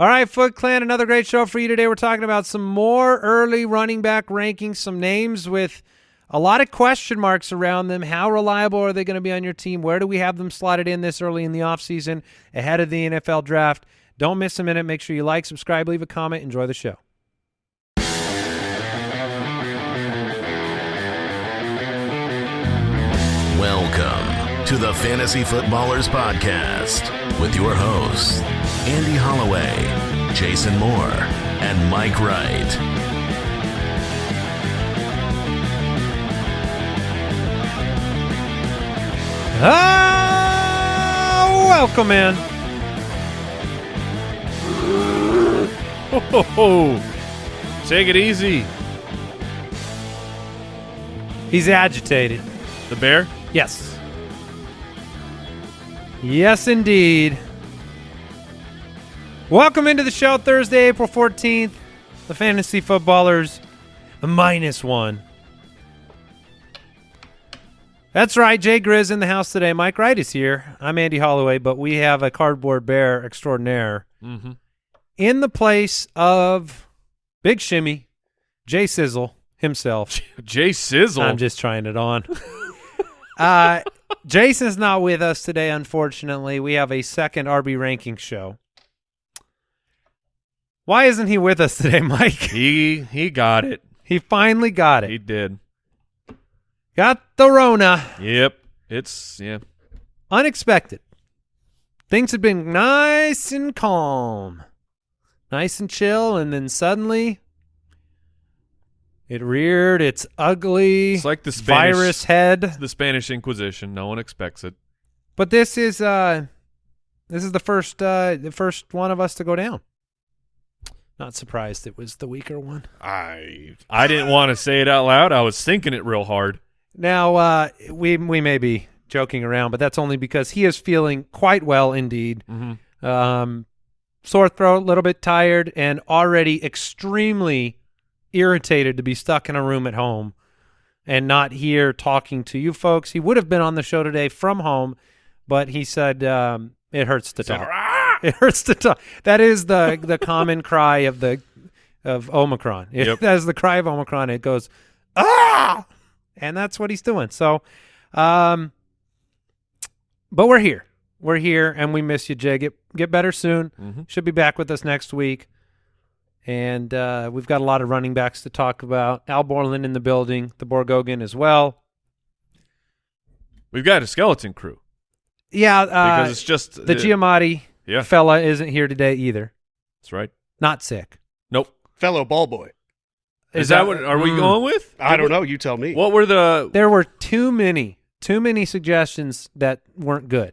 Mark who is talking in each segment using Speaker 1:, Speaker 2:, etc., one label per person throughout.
Speaker 1: All right, Foot Clan, another great show for you today. We're talking about some more early running back rankings, some names with a lot of question marks around them. How reliable are they going to be on your team? Where do we have them slotted in this early in the offseason ahead of the NFL draft? Don't miss a minute. Make sure you like, subscribe, leave a comment. Enjoy the show.
Speaker 2: Welcome to the Fantasy Footballers Podcast with your hosts, Andy Holloway, Jason Moore, and Mike Wright.
Speaker 1: Ah, welcome in.
Speaker 3: Oh, take it easy.
Speaker 1: He's agitated.
Speaker 3: The bear?
Speaker 1: Yes. Yes, indeed. Welcome into the show Thursday, April 14th. The Fantasy Footballers, a minus one. That's right. Jay Grizz in the house today. Mike Wright is here. I'm Andy Holloway, but we have a cardboard bear extraordinaire
Speaker 3: Mm-hmm.
Speaker 1: in the place of Big Shimmy, Jay Sizzle himself.
Speaker 3: Jay Sizzle.
Speaker 1: I'm just trying it on. uh, Jason's not with us today, unfortunately. We have a second RB ranking show. Why isn't he with us today, Mike?
Speaker 3: he he got it.
Speaker 1: He finally got it.
Speaker 3: He did.
Speaker 1: Got the Rona.
Speaker 3: Yep. It's yeah.
Speaker 1: Unexpected. Things had been nice and calm, nice and chill, and then suddenly it reared its ugly
Speaker 3: It's like the Spanish
Speaker 1: virus head.
Speaker 3: the Spanish Inquisition. No one expects it.
Speaker 1: But this is uh this is the first uh the first one of us to go down. Not surprised it was the weaker one.
Speaker 3: I I didn't want to say it out loud. I was thinking it real hard.
Speaker 1: Now uh we we may be joking around, but that's only because he is feeling quite well indeed.
Speaker 3: Mm-hmm.
Speaker 1: Um sore throat, a little bit tired and already extremely irritated to be stuck in a room at home and not here talking to you folks. He would have been on the show today from home, but he said um it hurts to talk. It hurts to talk. That is the the common cry of the of Omicron. It,
Speaker 3: Yep.
Speaker 1: That is the cry of Omicron. It goes ah, and that's what he's doing. So, um, but we're here. We're here, and we miss you, Jay. Get get better soon.
Speaker 3: Mm-hmm.
Speaker 1: Should be back with us next week. And uh, we've got a lot of running backs to talk about. Al Borland in the building, the Borgogan as well.
Speaker 3: We've got a skeleton crew
Speaker 1: Yeah, uh,
Speaker 3: because it's just
Speaker 1: the
Speaker 3: uh,
Speaker 1: Giamatti
Speaker 3: Yeah,
Speaker 1: fella isn't here today either.
Speaker 3: that's right.
Speaker 1: Not sick.
Speaker 3: Nope.
Speaker 4: fellow ball boy.
Speaker 3: Is, that, what are we
Speaker 1: Mm.
Speaker 3: going with?
Speaker 4: I don't know. You tell me.
Speaker 3: What were the
Speaker 1: There were too many, too many suggestions that weren't good.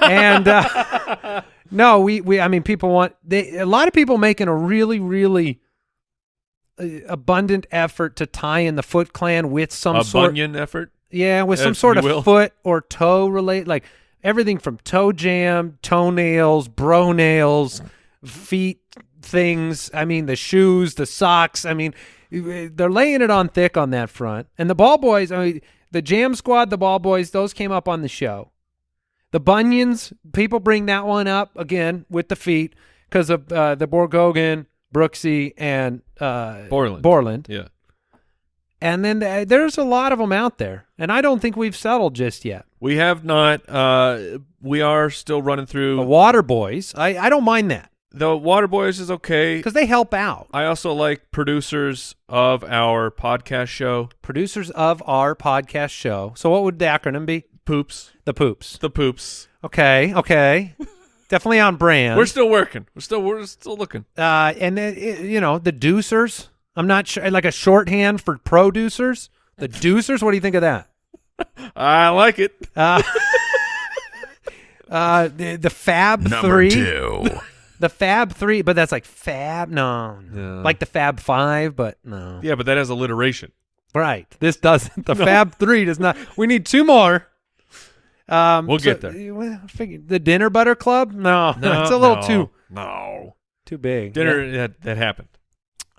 Speaker 1: and uh, no, we, we, I mean, people want they. A lot of people making a really, really uh, abundant effort to tie in the Foot Clan with some
Speaker 3: a
Speaker 1: sort,
Speaker 3: Bunyan effort?
Speaker 1: yeah, with some sort of
Speaker 3: will.
Speaker 1: foot or toe relate, like everything from toe jam, toenails, bro nails, feet things. I mean, the shoes, the socks. I mean, they're laying it on thick on that front. And the ball boys, I mean, the jam squad, the ball boys, those came up on the show. The bunions, people bring that one up again with the feet because of uh, the Borgogan, Brooksy, and uh,
Speaker 3: Borland.
Speaker 1: Borland.
Speaker 3: Yeah.
Speaker 1: And then uh, there's a lot of them out there, and I don't think we've settled just yet.
Speaker 3: We have not. Uh, we are still running through The.
Speaker 1: Water Boys, I, I don't mind that
Speaker 3: The Water Boys is okay.
Speaker 1: because they help out.
Speaker 3: I also like producers of our podcast show,
Speaker 1: Producers of our podcast show. So what would the acronym be?
Speaker 3: Poops.
Speaker 1: The Poops.
Speaker 3: The Poops.
Speaker 1: Okay, okay, definitely on brand.
Speaker 3: We're still working. We're still we're still looking.
Speaker 1: uh, and then it, you know the Deucers. I'm not sure, like a shorthand for producers. The Deucers. What do you think of that?
Speaker 3: I like it.
Speaker 1: Uh, uh, the the Fab
Speaker 2: Number
Speaker 1: Three.
Speaker 2: two.
Speaker 1: The Fab Three, but that's like Fab. No,
Speaker 3: No.
Speaker 1: like the Fab Five, but no.
Speaker 3: Yeah, but that has alliteration.
Speaker 1: Right. This doesn't. The Fab Three does not. We need two more. Um,
Speaker 3: We'll
Speaker 1: so-
Speaker 3: get there.
Speaker 1: well, I figured- the Dinner Butter Club? No,
Speaker 3: No,
Speaker 1: that's a little
Speaker 3: no,
Speaker 1: too
Speaker 3: No.
Speaker 1: too big.
Speaker 3: Dinner
Speaker 1: Yeah.
Speaker 3: that that happened.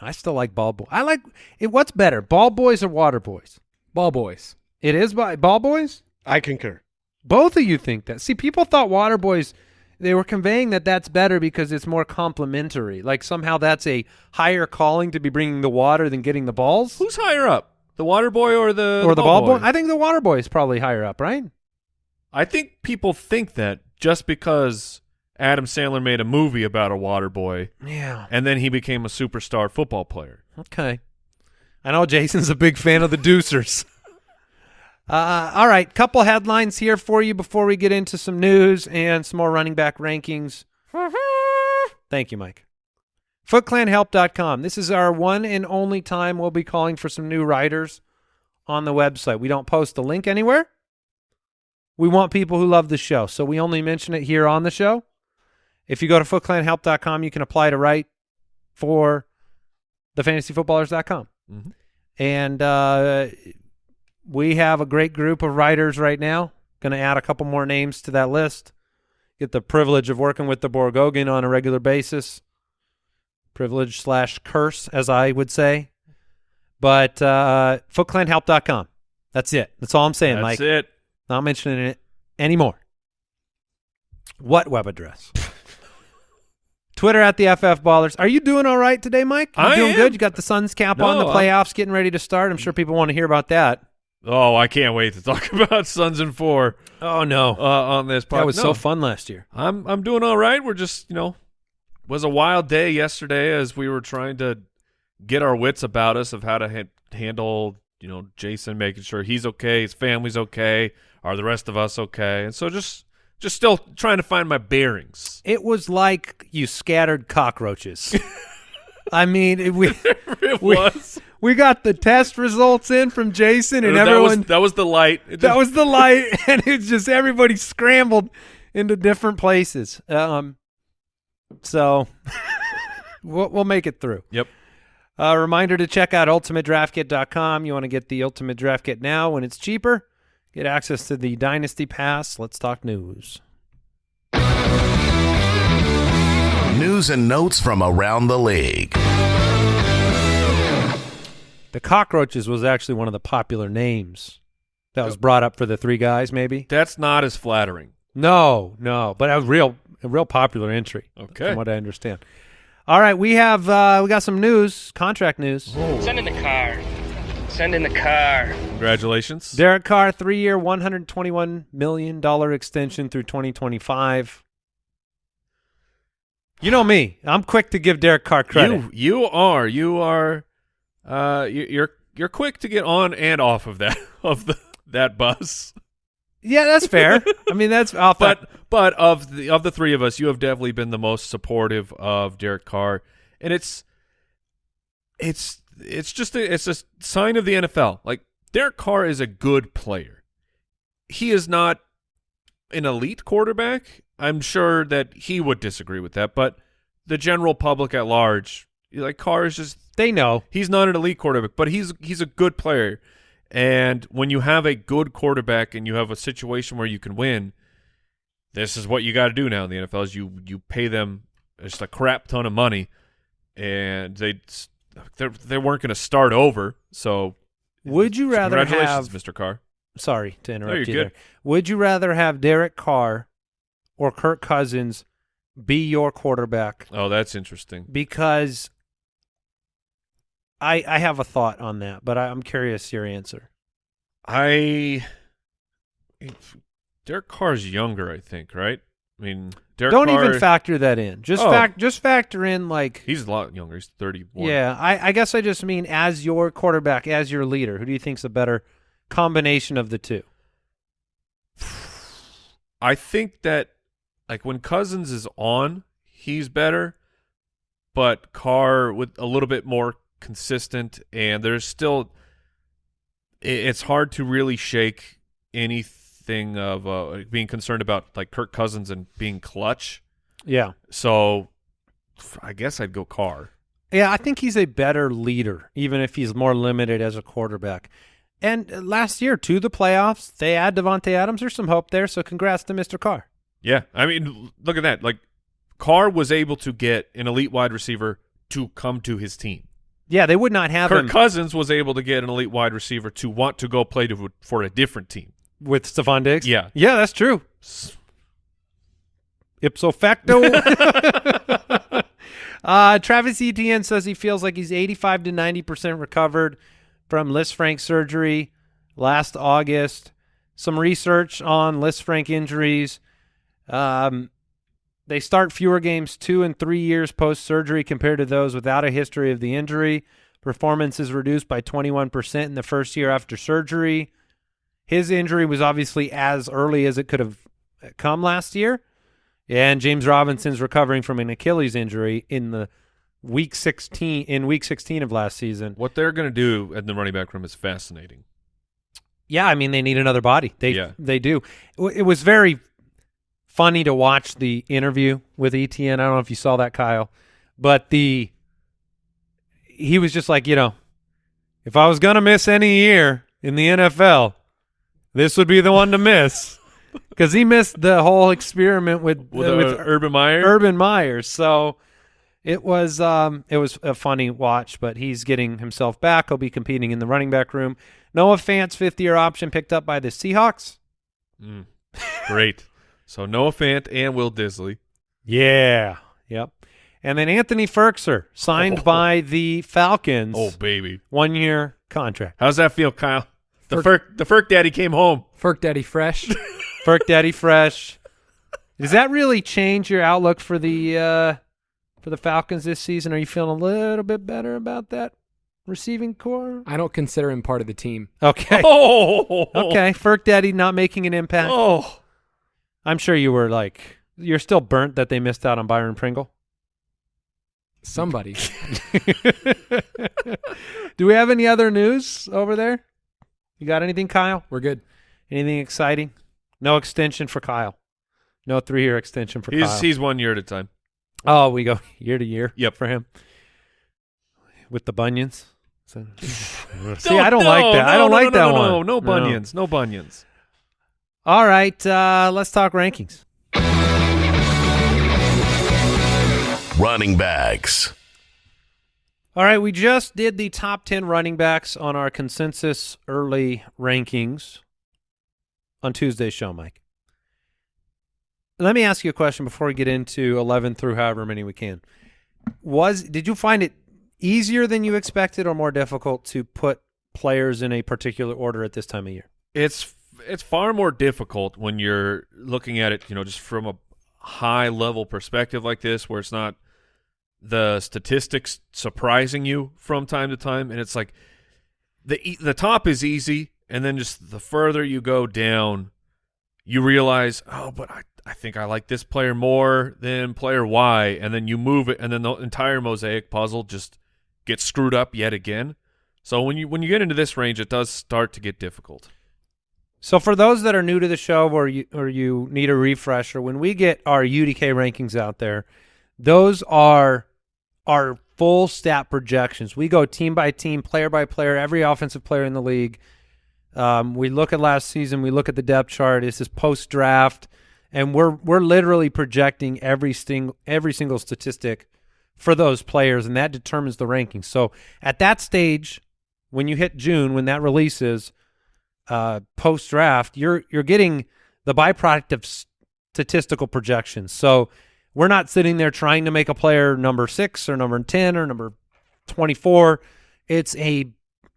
Speaker 1: I still like Ball Boy. I like it. What's better, Ball Boys or Water Boys?
Speaker 5: Ball boys.
Speaker 1: It is by Ball Boys.
Speaker 4: I concur.
Speaker 1: Both of you think that. See, people thought Water Boys they were conveying that that's better because it's more complimentary. Like somehow that's a higher calling to be bringing the water than getting the balls
Speaker 3: Who's higher up, the water boy or the
Speaker 1: or the ball boy.
Speaker 3: boy?
Speaker 1: I think the water boy is probably higher up, right?
Speaker 3: I think people think that just because Adam Sandler made a movie about a water boy
Speaker 1: Yeah.
Speaker 3: and then he became a superstar football player.
Speaker 1: Okay. I know Jason's a big fan of the Deucers. Uh, all right, couple headlines here for you before we get into some news and some more running back rankings. Thank you, Mike. FootClanHelp.com. This is our one and only time we'll be calling for some new writers on the website. We don't post the link anywhere. We want people who love the show, so we only mention it here on the show. If you go to FootClanHelp.com, you can apply to write for thefantasyfootballers.com.
Speaker 3: Mhm.
Speaker 1: And uh, we have a great group of writers right now. Going to add a couple more names to that list. Get the privilege of working with the Borgogan on a regular basis. Privilege slash curse, as I would say. But uh, footclanhelp.com. That's it. That's all I'm saying,
Speaker 3: That's
Speaker 1: Mike.
Speaker 3: it.
Speaker 1: Not mentioning it anymore. What web address? Twitter at the FF Ballers. Are you doing all right today, Mike? You
Speaker 3: I
Speaker 1: doing
Speaker 3: am.
Speaker 1: good? You got the Suns cap on, the
Speaker 3: No, I'm-
Speaker 1: playoffs getting ready to start. I'm sure people want to hear about that.
Speaker 3: Oh, I can't wait to talk about Suns and Four
Speaker 1: Oh no,
Speaker 3: uh, on this podcast.
Speaker 1: that was so fun last year.
Speaker 3: I'm I'm doing all right. We're just you know was a wild day yesterday as we were trying to get our wits about us of how to ha- handle you know Jason making sure he's okay, his family's okay, are the rest of us okay, and so just just still trying to find my bearings.
Speaker 1: It was like you scattered cockroaches. I mean, it- we we,
Speaker 3: was
Speaker 1: we got the test results in from Jason, and
Speaker 3: that
Speaker 1: everyone
Speaker 3: was that was the light. It
Speaker 1: that was the light, and it's just everybody scrambled into different places. Um, so we'll, we'll make it through.
Speaker 3: yep.
Speaker 1: A reminder to check out ultimatedraftkit.com. You want to get the Ultimate Draft Kit now when it's cheaper. Get access to the Dynasty Pass. Let's talk news.
Speaker 2: News and notes from around the league.
Speaker 1: The Cockroaches was actually one of the popular names that was brought up for the three guys, maybe.
Speaker 3: That's not as flattering.
Speaker 1: No, no, but a real, a real popular entry.
Speaker 3: Okay.
Speaker 1: from what I understand. All right, we have uh, we got some news, contract news.
Speaker 5: Send in the car. Send in the car.
Speaker 3: Congratulations.
Speaker 1: Derek Carr, three-year, one hundred twenty-one million dollar extension through twenty twenty-five. You know me; I'm quick to give Derek Carr credit.
Speaker 3: You you are you are uh you, you're you're quick to get on and off of that of the that bus.
Speaker 1: yeah, that's fair. I mean, that's off
Speaker 3: But
Speaker 1: that.
Speaker 3: but of the of the three of us, you have definitely been the most supportive of Derek Carr, and it's it's it's just a, it's a sign of the NFL. Like Derek Carr is a good player. He is not an elite quarterback. I'm sure that he would disagree with that, but the general public at large, like Carr is just
Speaker 1: They know.
Speaker 3: he's not an elite quarterback, but he's he's a good player. And when you have a good quarterback and you have a situation where you can win, this is what you got to do now in the NFL is you you pay them just a crap ton of money, and they they they weren't going to start over. So
Speaker 1: Would you rather
Speaker 3: congratulations,
Speaker 1: have?
Speaker 3: Mr. Carr?
Speaker 1: Sorry to interrupt
Speaker 3: you're
Speaker 1: you
Speaker 3: good.
Speaker 1: there. Would you rather have Derek Carr or Kirk Cousins be your quarterback?
Speaker 3: Oh, that's interesting.
Speaker 1: Because I I have a thought on that, but I, I'm curious your answer.
Speaker 3: I Derek Carr's younger, I think, right? I mean, Derek
Speaker 1: Don't
Speaker 3: Carr,
Speaker 1: even factor that in. Just
Speaker 3: Oh.
Speaker 1: fact just factor in like
Speaker 3: He's a lot younger. He's 31.
Speaker 1: Yeah, I, I guess I just mean as your quarterback, as your leader, who do you think's a better combination of the two?
Speaker 3: I think that like when Cousins is on, he's better, but Carr with a little bit more consistent, and there's still it's hard to really shake anything of uh, being concerned about like Kirk Cousins and being clutch.
Speaker 1: Yeah.
Speaker 3: So I guess I'd go Carr.
Speaker 1: Yeah, I think he's a better leader, even if he's more limited as a quarterback. And uh, last year, to the playoffs, they add Davante Adams. There's some hope there, so congrats to Mr. Carr.
Speaker 3: Yeah, I mean, look at that. Like Carr was able to get an elite wide receiver to come to his team.
Speaker 1: Yeah, they would not have
Speaker 3: Kirk
Speaker 1: him
Speaker 3: Cousins was able to get an elite wide receiver to want to go play to, for a different team.
Speaker 1: With Stefon Diggs.
Speaker 3: Yeah.
Speaker 1: Yeah, that's true. ipso facto. uh, Travis Etienne says he feels like he's 85 to 90% recovered from Lisfranc surgery last August. Some research on Lisfranc injuries. Um, they start fewer games two and three years post surgery compared to those without a history of the injury. Performance is reduced by 21% in the first year after surgery. His injury was obviously as early as it could have come last year. And James Robinson's recovering from an Achilles injury in the week 16 in week 16 of last season.
Speaker 3: What they're going to do in the running back room is fascinating.
Speaker 1: Yeah, I mean they need another body. They
Speaker 3: Yeah.
Speaker 1: they do. It was very funny to watch the interview with Etienne. I don't know if you saw that, Kyle, but the he was just like, you know, if I was gonna miss any year in the NFL, this would be the one to miss because he missed the whole experiment with
Speaker 3: With,
Speaker 1: uh, with
Speaker 3: Urban Meyer.
Speaker 1: Urban Meyer. So it was um it was a funny watch, but he's getting himself back. He'll be competing in the running back room. Noah Fant's fifth year option picked up by the Seahawks.
Speaker 3: Mm. Great. So Noah Fant and Will Dissly.
Speaker 1: Yeah. Yep. And then Anthony Firkser signed
Speaker 3: Oh.
Speaker 1: by the Falcons.
Speaker 3: Oh baby,
Speaker 1: One year contract.
Speaker 3: how's that feel, Kyle? The
Speaker 6: Ferk-
Speaker 3: Ferk, the Ferk Daddy came home.
Speaker 6: Ferk Daddy Fresh.
Speaker 1: Ferk Daddy Fresh. Does that really change your outlook for the uh for the Falcons this season? Are you feeling a little bit better about that receiving corps?
Speaker 6: I don't consider him part of the team.
Speaker 1: Okay.
Speaker 3: Oh,
Speaker 1: Okay, Ferk Daddy not making an impact.
Speaker 3: Oh,
Speaker 1: I'm sure you were like, you're still burnt that they missed out on Byron Pringle.
Speaker 6: Somebody.
Speaker 1: Do we have any other news over there? You got anything, Kyle?
Speaker 6: We're good.
Speaker 1: Anything exciting? No extension for Kyle. No three-year extension for
Speaker 3: he's
Speaker 1: Kyle.
Speaker 3: he's one year at a time.
Speaker 1: oh, we go year to year.
Speaker 3: Yep.
Speaker 1: for him with the bunions. So, see,
Speaker 3: No,
Speaker 1: I don't
Speaker 3: no,
Speaker 1: like that. I don't
Speaker 3: no,
Speaker 1: like
Speaker 3: no,
Speaker 1: that
Speaker 3: no,
Speaker 1: one.
Speaker 3: No, no bunions. No bunions.
Speaker 1: All right, uh, let's talk rankings.
Speaker 2: Running backs.
Speaker 1: All right, we just did the top 10 running backs on our consensus early rankings on Tuesday's show, Mike. Let me ask you a question before we get into 11 through however many we can. Was did you find it easier than you expected or more difficult to put players in a particular order at this time of year?
Speaker 3: It's it's far more difficult when you're looking at it, you know, just from a high level perspective like this, where it's not the statistics surprising you from time to time, and it's like the the top is easy, and then just the further you go down, you realize, oh, but I I think I like this player more than player Y, and then you move it, and then the entire mosaic puzzle just gets screwed up yet again. So when you when you get into this range, it does start to get difficult.
Speaker 1: So for those that are new to the show or you or you need a refresher, when we get our UDK rankings out there, those are our full stat projections. We go team by team, player by player, every offensive player in the league. Um, we look at last season, we look at the depth chart. This is post draft, and we're we're literally projecting every single every single statistic for those players, and that determines the rankings. So at that stage, when you hit June, when that releases, uh, post draft, you're you're getting the byproduct of statistical projections. So we're not sitting there trying to make a player number six or number ten or number twenty four. It's a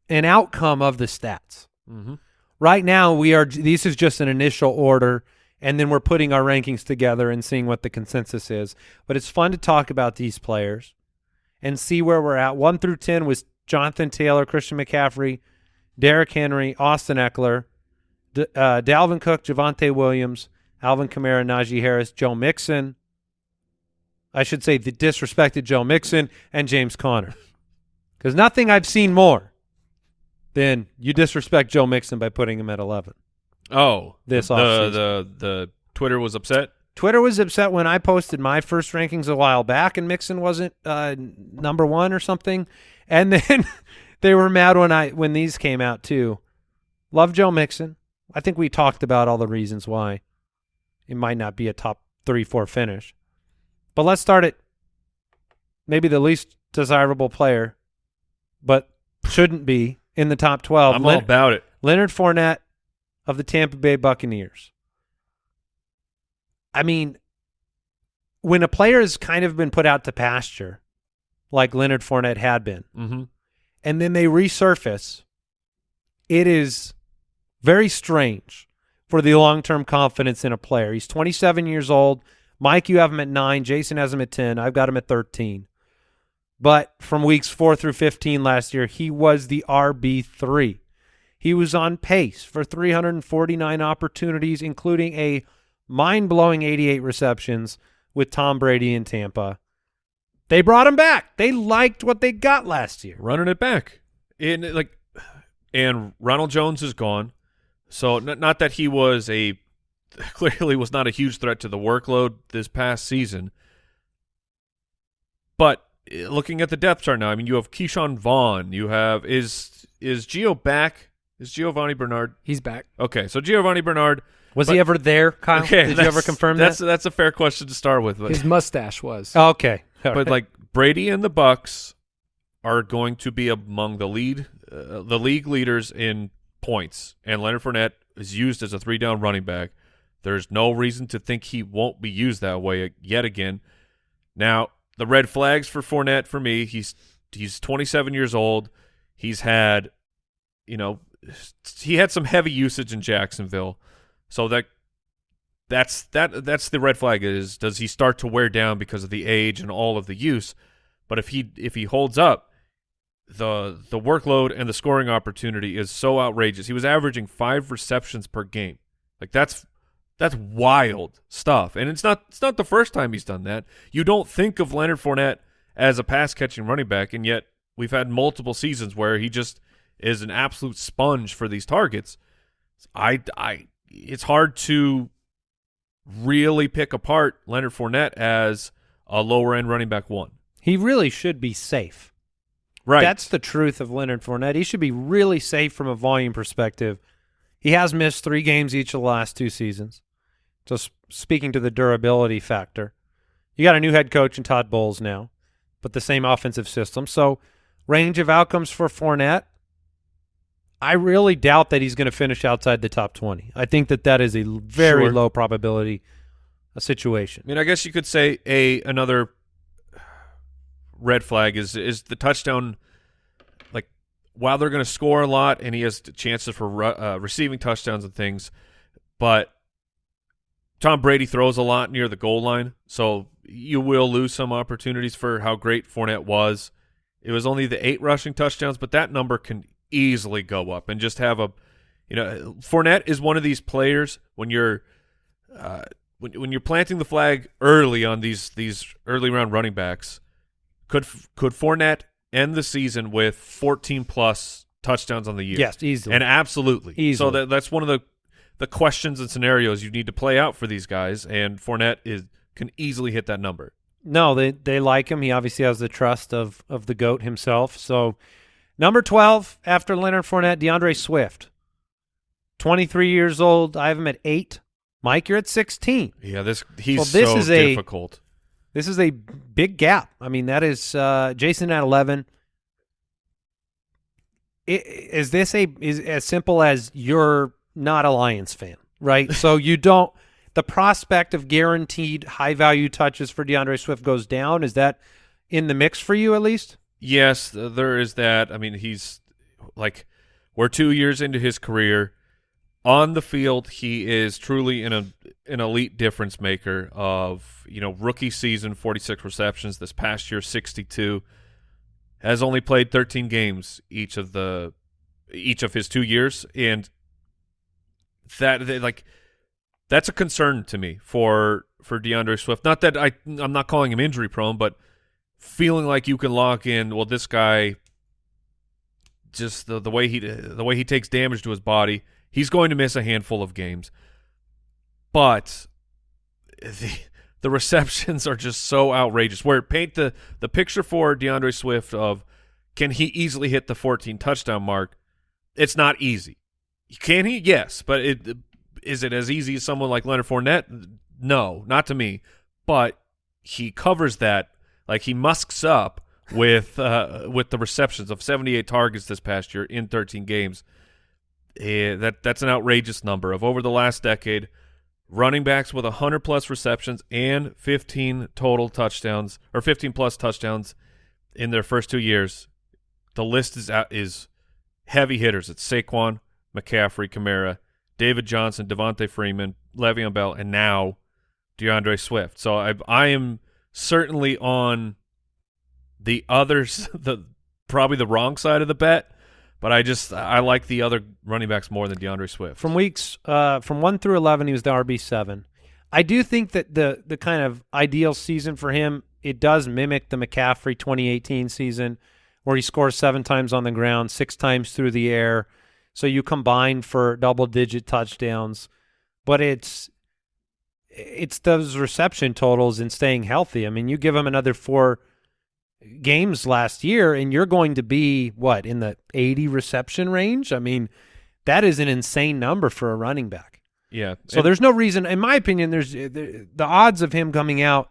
Speaker 1: an outcome of the stats.
Speaker 3: Mm-hmm.
Speaker 1: Right now, we are. This is just an initial order, and then we're putting our rankings together and seeing what the consensus is. But it's fun to talk about these players and see where we're at. One through ten was Jonathan Taylor, Christian McCaffrey, Derrick Henry, Austin Ekeler, D- uh, Dalvin Cook, Javonte Williams, Alvin Kamara, Najee Harris, Joe Mixon. I should say the disrespected Joe Mixon and James Conner. Because nothing I've seen more than you disrespect Joe Mixon by putting him at 11.
Speaker 3: Oh,
Speaker 1: This
Speaker 3: the,
Speaker 1: offseason.
Speaker 3: the the Twitter was upset.
Speaker 1: Twitter was upset when I posted my first rankings a while back and Mixon wasn't uh, number one or something, and then they were mad when I when these came out too. Love Joe Mixon. I think we talked about all the reasons why it might not be a top three four finish, but let's start at maybe the least desirable player, but shouldn't be in the top twelve.
Speaker 3: I'm
Speaker 1: Lin-
Speaker 3: all about it.
Speaker 1: Leonard Fournette of the Tampa Bay Buccaneers. I mean, when a player has kind of been put out to pasture, like Leonard Fournette had been,
Speaker 3: Mm-hmm.
Speaker 1: and then they resurface, it is very strange for the long-term confidence in a player. He's 27 years old. Mike, you have him at nine. Jason has him at 10. I've got him at 13. But from weeks four through 15 last year, he was the RB3. He was on pace for 349 opportunities, including a mind-blowing 88 receptions with Tom Brady in Tampa. They brought him back. They liked what they got last year.
Speaker 3: running it back. And like, and Ronald Jones is gone, so n- not that he was a clearly was not a huge threat to the workload this past season. But eh, looking at the depth chart now, I mean, you have Ke'Shawn Vaughn. You have is is Gio back? Is Giovani Bernard
Speaker 6: He's back.
Speaker 3: okay? So Giovani Bernard.
Speaker 1: Was
Speaker 3: But-
Speaker 1: he ever there, Kyle?
Speaker 3: Okay,
Speaker 1: Did you
Speaker 3: that's-
Speaker 1: ever confirm
Speaker 3: that's
Speaker 1: that?
Speaker 3: that's a fair question to start with. But
Speaker 6: His mustache was.
Speaker 1: Oh, okay. All
Speaker 3: but
Speaker 1: right.
Speaker 3: like Brady and the Bucs are going to be among the lead, uh, the league leaders in points, and Leonard Fournette is used as a three down running back. There's no reason to think he won't be used that way yet again. Now, the red flags for Fournette for me, he's he's 27 years old. He's had, you know, he had some heavy usage in Jacksonville, so that that's that that's the red flag is does he start to wear down because of the age and all of the use but if he if he holds up the the workload and the scoring opportunity is so outrageous he was averaging 5 receptions per game like that's that's wild stuff and it's not it's not the first time he's done that you don't think of Leonard Fournette as a pass catching running back and yet we've had multiple seasons where he just is an absolute sponge for these targets I I it's hard to really pick apart Leonard Fournette as a lower end running back one.
Speaker 1: he really should be safe.
Speaker 3: Right.
Speaker 1: That's the truth of Leonard Fournette. He should be really safe from a volume perspective. He has missed three games each of the last two seasons. Just speaking to the durability factor. You got a new head coach in Todd Bowles now, but the same offensive system. So range of outcomes for Fournette. I really doubt that he's going to finish outside the top 20. I think that that is a very
Speaker 3: Sure.
Speaker 1: low probability situation.
Speaker 3: I mean, I guess you could say a another red flag is is the touchdown. Like while they're going to score a lot and he has chances for uh, receiving touchdowns and things, but Tom Brady throws a lot near the goal line, so you will lose some opportunities for how great Fournette was. It was only the eight rushing touchdowns, but that number can easily go up and just have a, you know, Fournette is one of these players when you're, uh, when when you're planting the flag early on these these early round running backs, could could Fournette end the season with 14 plus touchdowns on the year?
Speaker 1: Yes, easily.
Speaker 3: and absolutely. So
Speaker 1: Easily.
Speaker 3: that that's one of the the questions and scenarios you need to play out for these guys, and Fournette is can easily hit that number.
Speaker 1: No, they they like him. He obviously has the trust of of the goat himself. So, number twelve after Leonard Fournette, DeAndre Swift, twenty three years old. I have him at eight. Mike, you're at sixteen.
Speaker 3: Yeah, this he's
Speaker 1: Well, this
Speaker 3: so
Speaker 1: is a-
Speaker 3: difficult.
Speaker 1: This is a big gap. I mean, that is uh, Jason at eleven. I- Is this a is as simple as you're not a Lions fan, right? so you don't. The prospect of guaranteed high value touches for DeAndre Swift goes down. Is that in the mix for you at least?
Speaker 3: Yes, there is that. I mean, he's like we're two years into his career. On the field, he is truly an a, an elite difference maker. Of you know, rookie season, forty six receptions. This past year, sixty two. Has only played thirteen games each of the each of his two years, and that that, like that's a concern to me for for DeAndre Swift. Not that I I'm not calling him injury prone, but feeling like you can lock in. Well, this guy, just the the way he the way he takes damage to his body, he's going to miss a handful of games. But the the receptions are just so outrageous. Where paint the the picture for DeAndre Swift of can he easily hit the 14 touchdown mark? It's not easy. Can he? Yes, but it is it as easy as someone like Leonard Fournette? No, not to me. But he covers that like he musks up with uh, with the receptions of 78 targets this past year in 13 games. Eh, that that's an outrageous number of over the last decade. running backs with 100 plus receptions and 15 total touchdowns or 15 plus touchdowns in their first two years. The list is is heavy hitters. It's Saquon, McCaffrey, Kamara, David Johnson, Devonta Freeman, Le'Veon Bell, and now DeAndre Swift. So I I am certainly on the others the probably the wrong side of the bet, but I just I like the other running backs more than DeAndre Swift.
Speaker 1: From weeks uh, from one through eleven, he was the RB seven. I do think that the the kind of ideal season for him it does mimic the McCaffrey 2018 season, where he scores seven times on the ground, six times through the air. So you combine for double digit touchdowns, but it's it's those reception totals and staying healthy. I mean, you give him another four games last year, and you're going to be what in the 80 reception range. I mean, that is an insane number for a running back.
Speaker 3: yeah.
Speaker 1: So
Speaker 3: and-
Speaker 1: there's no reason, in my opinion, there's the, the odds of him coming out.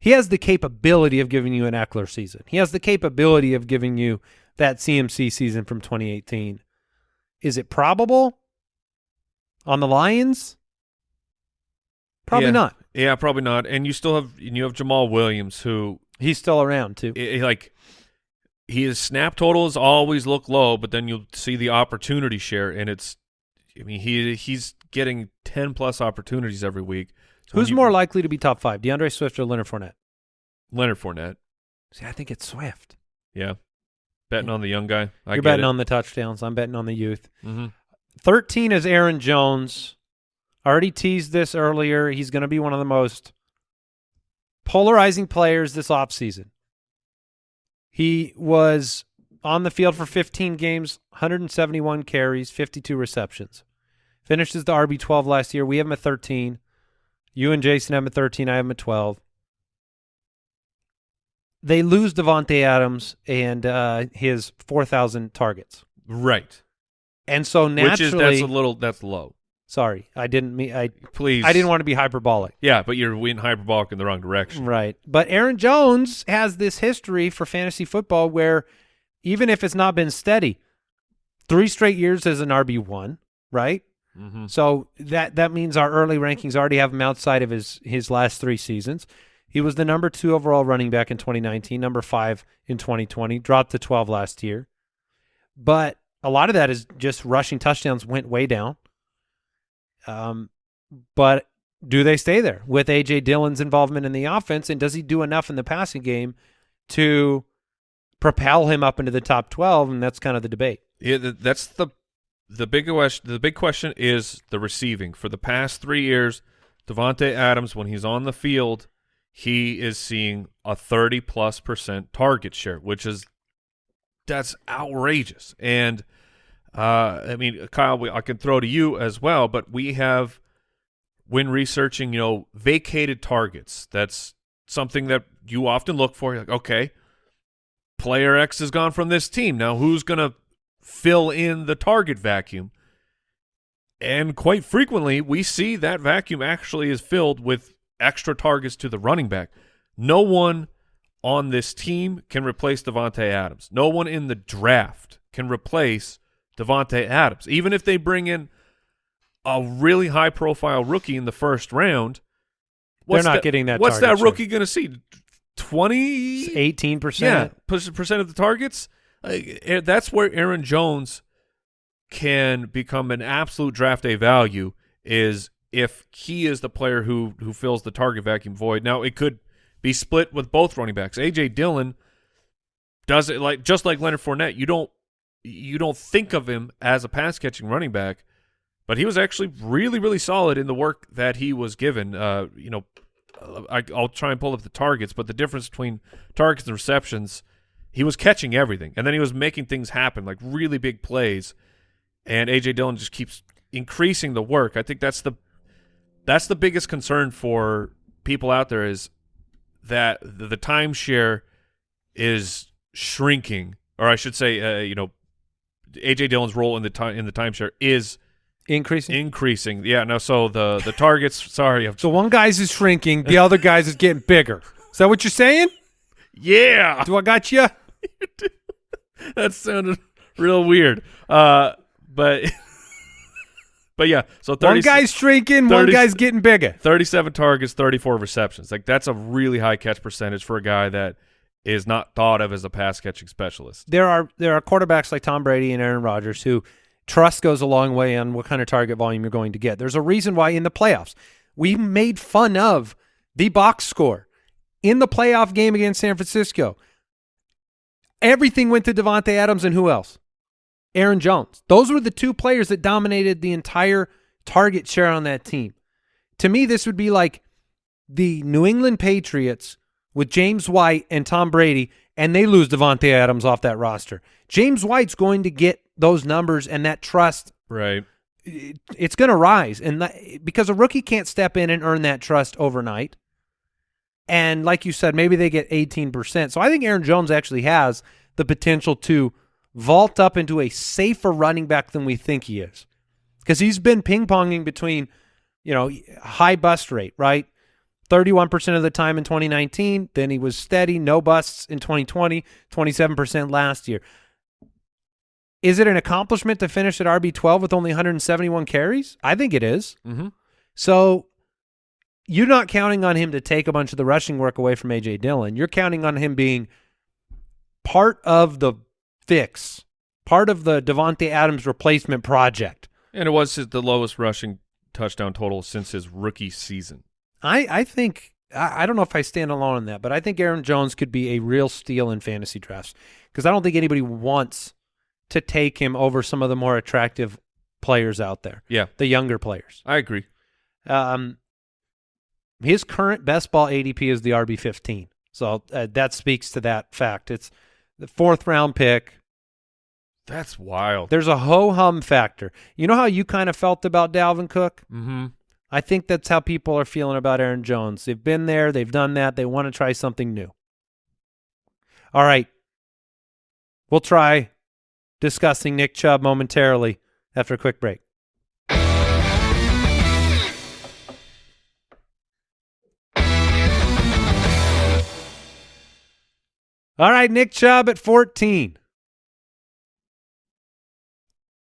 Speaker 1: He has the capability of giving you an Ekeler season. He has the capability of giving you that CMC season from 2018. Is it probable on the Lions? Probably
Speaker 3: Yeah.
Speaker 1: not.
Speaker 3: Yeah, probably not. And you still have and you have Jamaal Williams who
Speaker 1: He's still around too.
Speaker 3: i- i- like his snap totals always look low, but then you'll see the opportunity share and it's I mean he he's getting 10 plus opportunities every week. So
Speaker 1: Who's
Speaker 3: you-
Speaker 1: more likely to be top five, DeAndre Swift or Leonard Fournette?
Speaker 3: Leonard Fournette.
Speaker 1: See, I think it's Swift.
Speaker 3: Yeah. Betting on the young guy. I
Speaker 1: You're betting
Speaker 3: it.
Speaker 1: on the touchdowns. I'm betting on the youth.
Speaker 3: hmm
Speaker 1: 13 is Aaron Jones. Already teased this earlier. He's going to be one of the most polarizing players this offseason. He was on the field for 15 games, 171 carries, 52 receptions. Finished as the RB12 last year. We have him at 13. You and Jason have him at 13. I have him at 12. They lose Davante Adams and uh, his 4,000 targets.
Speaker 3: Right.
Speaker 1: And so naturally,
Speaker 3: Which is that's a little that's low.
Speaker 1: Sorry, I didn't mean I.
Speaker 3: Please.
Speaker 1: I didn't want to be hyperbolic.
Speaker 3: Yeah, but you're in hyperbolic in the wrong direction.
Speaker 1: Right, but Aaron Jones has this history for fantasy football where, even if it's not been steady, three straight years as an RB one, right?
Speaker 3: hmm
Speaker 1: So that that means our early rankings already have him outside of his his last three seasons. He was the number two overall running back in 2019, number five in 2020, dropped to 12 last year. But a lot of that is just rushing touchdowns went way down. Um, but do they stay there with AJ Dillon's involvement in the offense, and does he do enough in the passing game to propel him up into the top 12? And that's kind of the debate.
Speaker 3: Yeah, that's the the big question. The big question is the receiving. For the past three years, Davante Adams, when he's on the field, he is seeing a thirty plus percent target share, which is that's outrageous. And uh, I mean, Kyle, we, I can throw to you as well, but we have when researching, you know, vacated targets. That's something that you often look for. You're like, okay, player X has gone from this team. Now, who's going to fill in the target vacuum? And quite frequently, we see that vacuum actually is filled with extra targets to the running back. No one on this team can replace Davante Adams. No one in the draft can replace Davante Adams. Even if they bring in a really high profile rookie in the first round, what's
Speaker 1: not
Speaker 3: that-
Speaker 1: getting that
Speaker 3: What's that rookie going to see? Twenty?
Speaker 1: 18%.
Speaker 3: Yeah, percent percent of the targets. Like, eh, that's where Aaron Jones can become an absolute draft day value. Is if he is the player who who fills the target vacuum void. Now it could be split with both running backs. AJ Dillon does it like just like Leonard Fournette. You don't you don't think of him as a pass catching running back, but he was actually really really solid in the work that he was given. Uh, you know, I, I'll try and pull up the targets, but the difference between targets and receptions, he was catching everything, and then he was making things happen, like really big plays. And AJ Dillon just keeps increasing the work. I think that's the that's the biggest concern for people out there is that the, the timeshare is shrinking, or I should say, uh, you know, AJ Dillon's role in the time in the timeshare is
Speaker 1: Increasing.
Speaker 3: increasing. Yeah, no. So the the targets. sorry, I'm,
Speaker 1: So one guy's is shrinking, the other guy's is getting bigger. Is that what you're saying?
Speaker 3: yeah.
Speaker 1: Do I got you?
Speaker 3: that sounded real weird. Uh, but But yeah, so 30,
Speaker 1: One guy's shrinking, one guy's getting bigger.
Speaker 3: 37 targets, 34 receptions. Like that's a really high catch percentage for a guy that is not thought of as a pass catching specialist.
Speaker 1: There are there are quarterbacks like Tom Brady and Aaron Rodgers who trust goes a long way on what kind of target volume you're going to get. There's a reason why in the playoffs we made fun of the box score in the playoff game against San Francisco. Everything went to Davante Adams and who else? Aaron Jones. Those were the two players that dominated the entire target share on that team. To me, this would be like the New England Patriots with James White and Tom Brady, and they lose Davante Adams off that roster. James White's going to get those numbers and that trust.
Speaker 3: Right.
Speaker 1: It's going to rise, and that, because a rookie can't step in and earn that trust overnight. And like you said, maybe they get 18%. So I think Aaron Jones actually has the potential to vault up into a safer running back than we think he is. Because he's been ping ponging between, you know, high bust rate, right? 31% of the time in 2019. Then he was steady, no busts in 2020, 27% last year. Is it an accomplishment to finish at RB12 with only 171 carries? I think it is.
Speaker 3: Mm-hmm.
Speaker 1: So you're not counting on him to take a bunch of the rushing work away from AJ Dillon. You're counting on him being part of the fix, part of the Davante Adams replacement project.
Speaker 3: And it was his- the lowest rushing touchdown total since his rookie season.
Speaker 1: I, I think I, I don't know if I stand alone in that, but I think Aaron Jones could be a real steal in fantasy drafts because I don't think anybody wants to take him over some of the more attractive players out there,
Speaker 3: Yeah,
Speaker 1: the younger players.
Speaker 3: I agree.
Speaker 1: Um, his current best ball ADP is the RB fifteen, so uh, that speaks to that fact. It's the fourth round pick.
Speaker 3: That's wild.
Speaker 1: There's a ho hum factor. You know how you kind of felt about Dalvin Cook.
Speaker 3: Mm-hmm.
Speaker 1: I think that's how people are feeling about Aaron Jones. They've been there, they've done that, they want to try something new. All right. We'll try discussing Nick Chubb momentarily after a quick break. All right, Nick Chubb at 14.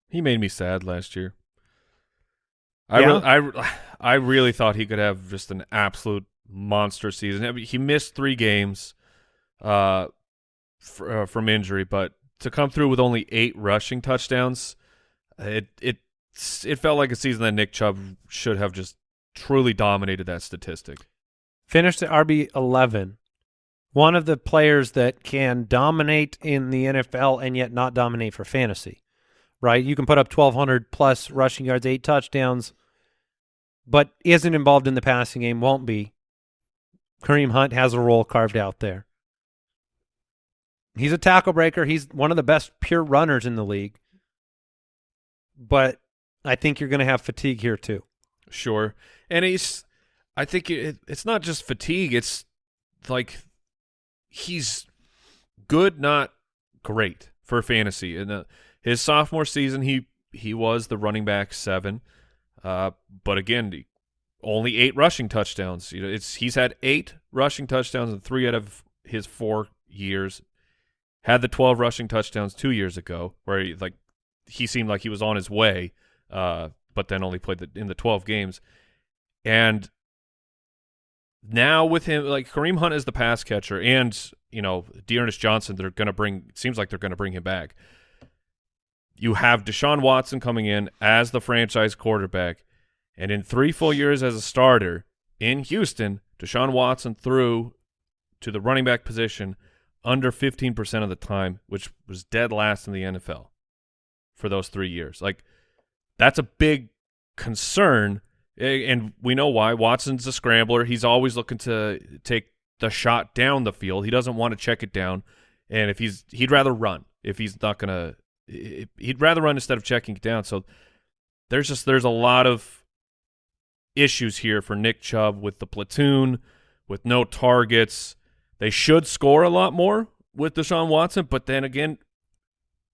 Speaker 3: He made me sad last year. I
Speaker 1: Yeah?
Speaker 3: re- I I really thought he could have just an absolute monster season. I mean, he missed three games uh, fr- uh, from injury, but to come through with only eight rushing touchdowns, it it it felt like a season that Nick Chubb should have just truly dominated that statistic.
Speaker 1: finished at RB 11. One of the players that can dominate in the NFL and yet not dominate for fantasy, right? You can put up 1,200 plus rushing yards, eight touchdowns, but isn't involved in the passing game, won't be. Kareem Hunt has a role carved out there. He's a tackle breaker. He's one of the best pure runners in the league. But I think you're going to have fatigue here too.
Speaker 3: Sure, and he's. I think it, it's not just fatigue. It's like he's good, not great for fantasy. In the, uh, his sophomore season, he he was the running back seven, uh, but again, only eight rushing touchdowns. You know, it's he's had eight rushing touchdowns in three out of his four years. Had the twelve rushing touchdowns two years ago, where he, like he seemed like he was on his way, uh, but then only played the, in the twelve games, and now with him like Kareem Hunt is the pass catcher and you know D'Ernest Johnson they're going to bring seems like they're going to bring him back. You have Deshaun Watson coming in as the franchise quarterback and in 3 full years as a starter in Houston, Deshaun Watson threw to the running back position under 15% of the time, which was dead last in the NFL for those 3 years. Like that's a big concern and we know why. Watson's a scrambler. He's always looking to take the shot down the field. He doesn't want to check it down. And if he's he'd rather run if he's not he'd rather run instead of checking it down. So there's just there's a lot of issues here for Nick Chubb with the platoon, with no targets. They should score a lot more with Deshaun Watson, but then again,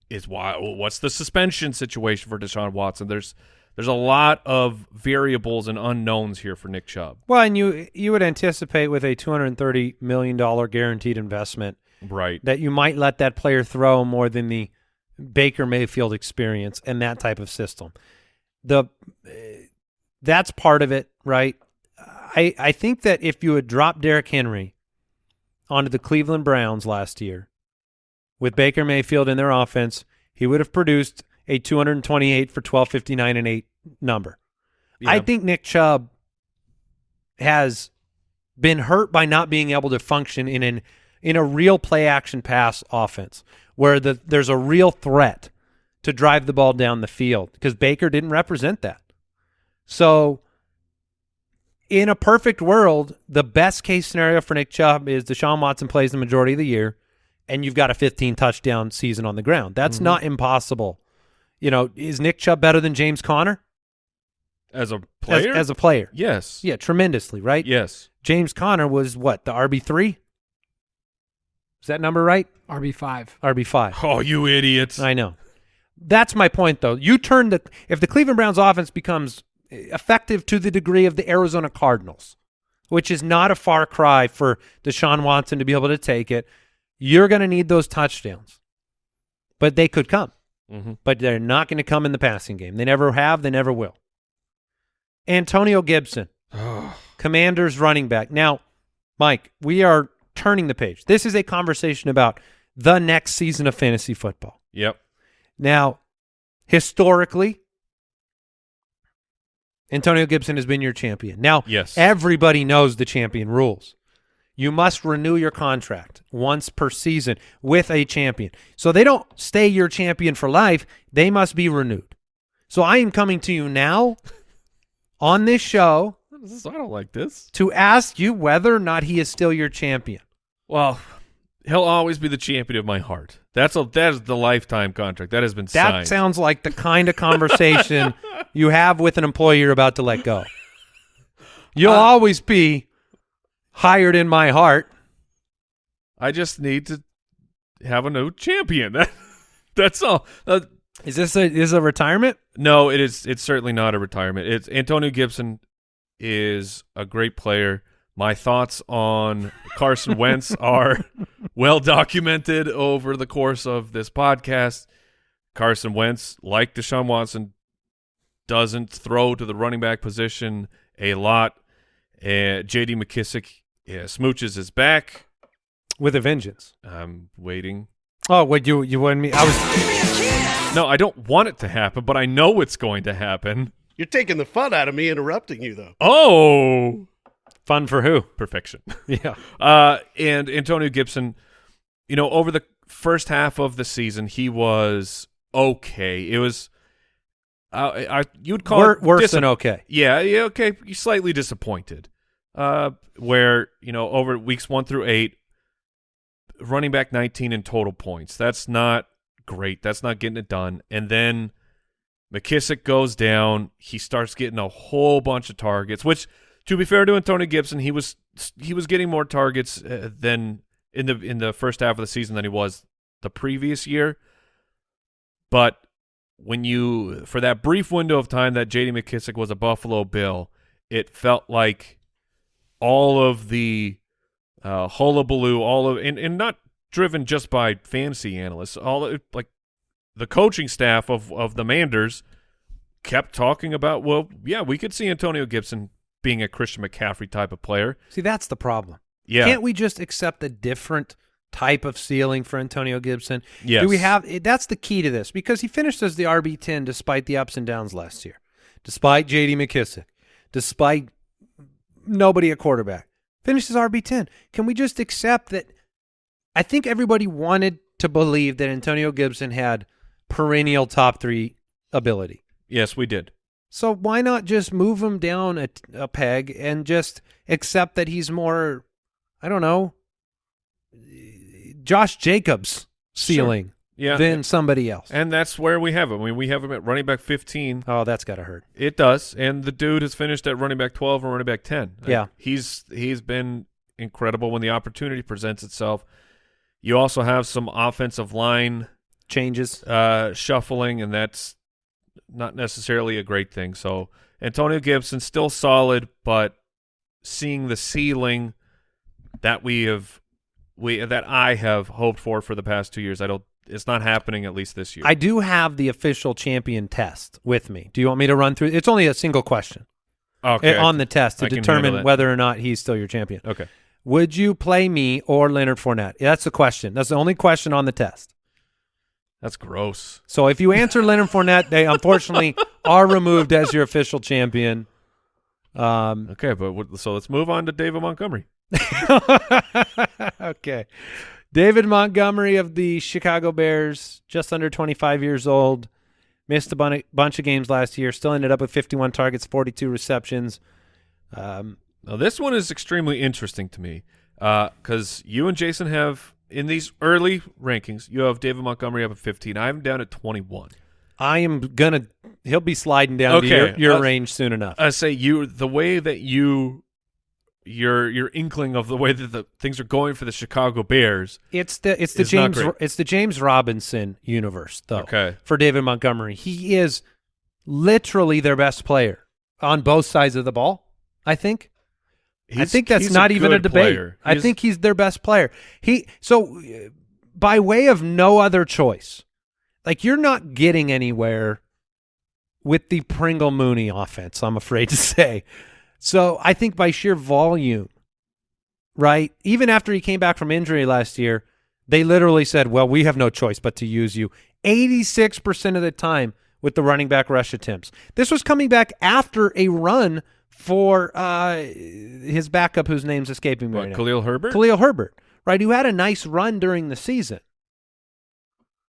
Speaker 3: is why what's the suspension situation for Deshaun Watson? There's there's a lot of variables and unknowns here for Nick Chubb.
Speaker 1: Well, and you you would anticipate with a two hundred and thirty million dollar guaranteed investment
Speaker 3: Right.
Speaker 1: that you might let that player throw more than the Baker Mayfield experience and that type of system. the that's part of it, right? I I think that if you had dropped Derrick Henry onto the Cleveland Browns last year with Baker Mayfield in their offense, he would have produced a 228 for 1259 and 8 number. I think Nick Chubb has been hurt by not being able to function in an in a real play action pass offense where the there's a real threat to drive the ball down the field because Baker didn't represent that. So in a perfect world, the best case scenario for Nick Chubb is Deshaun Watson plays the majority of the year and you've got a 15 touchdown season on the ground. That's mm-hmm. not impossible. You know, is Nick Chubb better than James Conner
Speaker 3: as a
Speaker 1: as,
Speaker 3: player,
Speaker 1: as a player?
Speaker 3: yes,
Speaker 1: Yeah, tremendously, right?
Speaker 3: yes.
Speaker 1: James Conner was what, the RB3? Is that number right?
Speaker 6: RB five.
Speaker 1: RB5.
Speaker 3: Oh, you idiots!
Speaker 1: I know. That's my point, though. You turn the if the Cleveland Browns offense becomes effective to the degree of the Arizona Cardinals, which is not a far cry for Deshaun Watson to be able to take it, you're going to need those touchdowns. But they could come,
Speaker 3: hmm
Speaker 1: but they're not going to come in the passing game. They never have. They never will. Antonio Gibson, Commanders running back. Now, Mike, we are turning the page. This is a conversation about the next season of fantasy football.
Speaker 3: Yep.
Speaker 1: Now, historically, Antonio Gibson has been your champion. Now,
Speaker 3: Yes.
Speaker 1: everybody knows the champion rules. You must renew your contract once per season with a champion. So they don't stay your champion for life. They must be renewed. So I am coming to you now on this show
Speaker 3: I don't like this.
Speaker 1: to ask you whether or not he is still your champion.
Speaker 3: Well, he'll always be the champion of my heart. That's a that is the lifetime contract that has been
Speaker 1: That
Speaker 3: signed.
Speaker 1: That sounds like the kind of conversation you have with an employee you're about to let go. You'll
Speaker 3: Uh,
Speaker 1: always be hired in my heart.
Speaker 3: I just need to have a new champion. That, that's all. Uh,
Speaker 1: Is this a is a retirement?
Speaker 3: no, it is. It's certainly not a retirement. It's Antonio Gibson is a great player. My thoughts on Carson Wentz are well documented over the course of this podcast. Carson Wentz, like Deshaun Watson, doesn't throw to the running back position a lot. Uh, J.D. McKissic yeah, smooches his back.
Speaker 1: With a vengeance.
Speaker 3: I'm waiting.
Speaker 1: Oh, what you you wanted me? I was
Speaker 3: No, I don't want it to happen, but I know it's going to happen.
Speaker 4: You're taking the fun out of me interrupting you, though.
Speaker 3: Oh,
Speaker 1: fun for who?
Speaker 3: perfection.
Speaker 1: Yeah.
Speaker 3: Uh, and Antonio Gibson, you know, over the first half of the season, he was okay. It was, uh, I you'd call
Speaker 1: Wor-
Speaker 3: it
Speaker 1: worse than okay.
Speaker 3: Yeah, yeah, okay. You're slightly disappointed. Uh, where you know over weeks one through eight, running back 19 in total points. That's not great. That's not getting it done. And then McKissic goes down. He starts getting a whole bunch of targets. Which, to be fair to Antonio Gibson, he was he was getting more targets uh, than in the in the first half of the season than he was the previous year. But when you for that brief window of time that J.D. McKissic was a Buffalo Bill, it felt like all of the uh, hullabaloo, all of and, and not driven just by fantasy analysts, all of, like the coaching staff of of the Manders kept talking about. Well, yeah, we could see Antonio Gibson being a Christian McCaffrey type of player.
Speaker 1: See, that's the problem.
Speaker 3: Yeah,
Speaker 1: Can't we just accept a different type of ceiling for Antonio Gibson?
Speaker 3: Yes.
Speaker 1: Do we have eh, that's the key to this because he finished as the RB10 despite the ups and downs last year. Despite JD McKissic, despite nobody at quarterback. Finishes RB10. Can we just accept that I think everybody wanted to believe that Antonio Gibson had perennial top 3 ability.
Speaker 3: Yes, we did.
Speaker 1: So why not just move him down a, a peg and just accept that he's more, I don't know, Josh Jacobs ceiling
Speaker 3: Yeah,
Speaker 1: than somebody else?
Speaker 3: and that's where we have him. I mean, we have him at running back fifteen.
Speaker 1: oh, that's got to hurt.
Speaker 3: It does, and the dude has finished at running back twelve and running back ten. Like,
Speaker 1: Yeah.
Speaker 3: he's he's been incredible when the opportunity presents itself. You also have some offensive line
Speaker 1: Changes.
Speaker 3: uh, shuffling, and that's not necessarily a great thing. So Antonio Gibson still solid, but seeing the ceiling that we have we that I have hoped for for the past two years, I don't it's not happening at least this year.
Speaker 1: I do have the official champion test with me. Do you want me to run through? It's only a single question
Speaker 3: okay.
Speaker 1: uh, on the test to determine whether or not he's still your champion.
Speaker 3: okay.
Speaker 1: Would you play me or Leonard Fournette? That's the question. That's the only question on the test.
Speaker 3: That's gross.
Speaker 1: So if you answer Leonard Fournette, they unfortunately are removed as your official champion. Um,
Speaker 3: Okay, but what, so let's move on to David Montgomery.
Speaker 1: okay. David Montgomery of the Chicago Bears, just under 25 years old, missed a bun- bunch of games last year, still ended up with 51 targets, 42 receptions. Um,
Speaker 3: Now this one is extremely interesting to me because you and Jason have in these early rankings, you have David Montgomery up at 15. I him down at 21.
Speaker 1: I am going to – he'll be sliding down to your, your
Speaker 3: uh,
Speaker 1: range soon enough.
Speaker 3: I say you the way that you your your inkling of the way that the things are going for the Chicago Bears.
Speaker 1: It's the it's the James it's the James Robinson universe though.
Speaker 3: Okay.
Speaker 1: For David Montgomery, he is literally their best player on both sides of the ball. I think. I think that's
Speaker 3: he's
Speaker 1: not even a debate. I think he's their best player. He so uh, by way of no other choice, like you're not getting anywhere with the Pringle Mooney offense. I'm afraid to say. So I think by sheer volume, right? Even after he came back from injury last year, they literally said, "Well, we have no choice but to use you." 86% of the time with the running back rush attempts. This was coming back after a run for uh, his backup, whose name's escaping me
Speaker 3: What,
Speaker 1: right now.
Speaker 3: Khalil Herbert?
Speaker 1: Khalil Herbert, right? Who had a nice run during the season.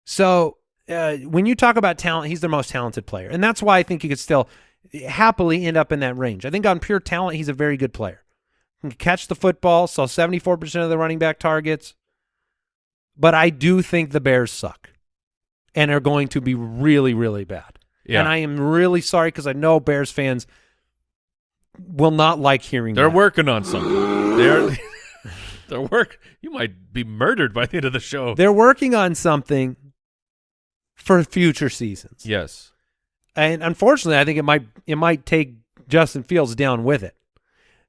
Speaker 1: So uh, when you talk about talent, he's the most talented player, and that's why I think he could still happily end up in that range. I think on pure talent, he's a very good player. He can catch the football, saw seventy four percent of the running back targets. But I do think the Bears suck, and are going to be really, really bad.
Speaker 3: Yeah.
Speaker 1: And I am really sorry because I know Bears fans will not like hearing
Speaker 3: They're
Speaker 1: that.
Speaker 3: working on something. They're they're work. You might be murdered by the end of the show.
Speaker 1: They're working on something for future seasons.
Speaker 3: yes.
Speaker 1: And unfortunately, I think it might it might take Justin Fields down with it.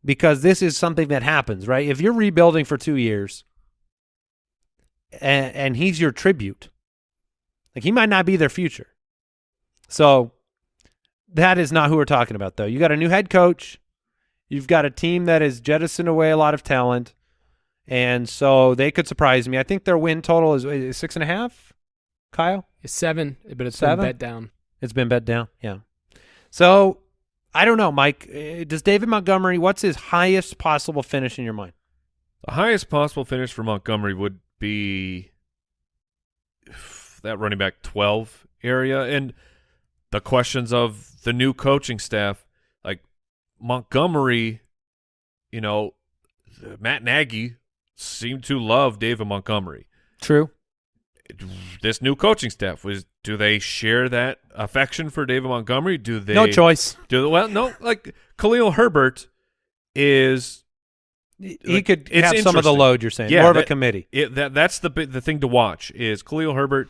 Speaker 1: Because this is something that happens, right? If you're rebuilding for 2 years and, and he's your tribute, like he might not be their future. So that is not who we're talking about though. You got a new head coach. You've got a team that has jettisoned away a lot of talent. And so they could surprise me. I think their win total is, is six and a half. Kyle?
Speaker 6: It's seven, but it's
Speaker 1: Seven?
Speaker 6: been bet down.
Speaker 1: It's been bet down. Yeah. So I don't know, Mike. Uh, Does David Montgomery? What's his highest possible finish in your mind?
Speaker 3: The highest possible finish for Montgomery would be that running back 12 area and the questions of the new coaching staff like Montgomery you know Matt Nagy seemed to love David Montgomery
Speaker 1: True.
Speaker 3: this new coaching staff was do they share that affection for David Montgomery do they
Speaker 1: no choice.
Speaker 3: do well no like Khalil Herbert is
Speaker 1: He
Speaker 3: Like,
Speaker 1: could have some of the load. You're saying
Speaker 3: Yeah,
Speaker 1: more of a committee.
Speaker 3: it, that that's the the thing to watch is Khalil Herbert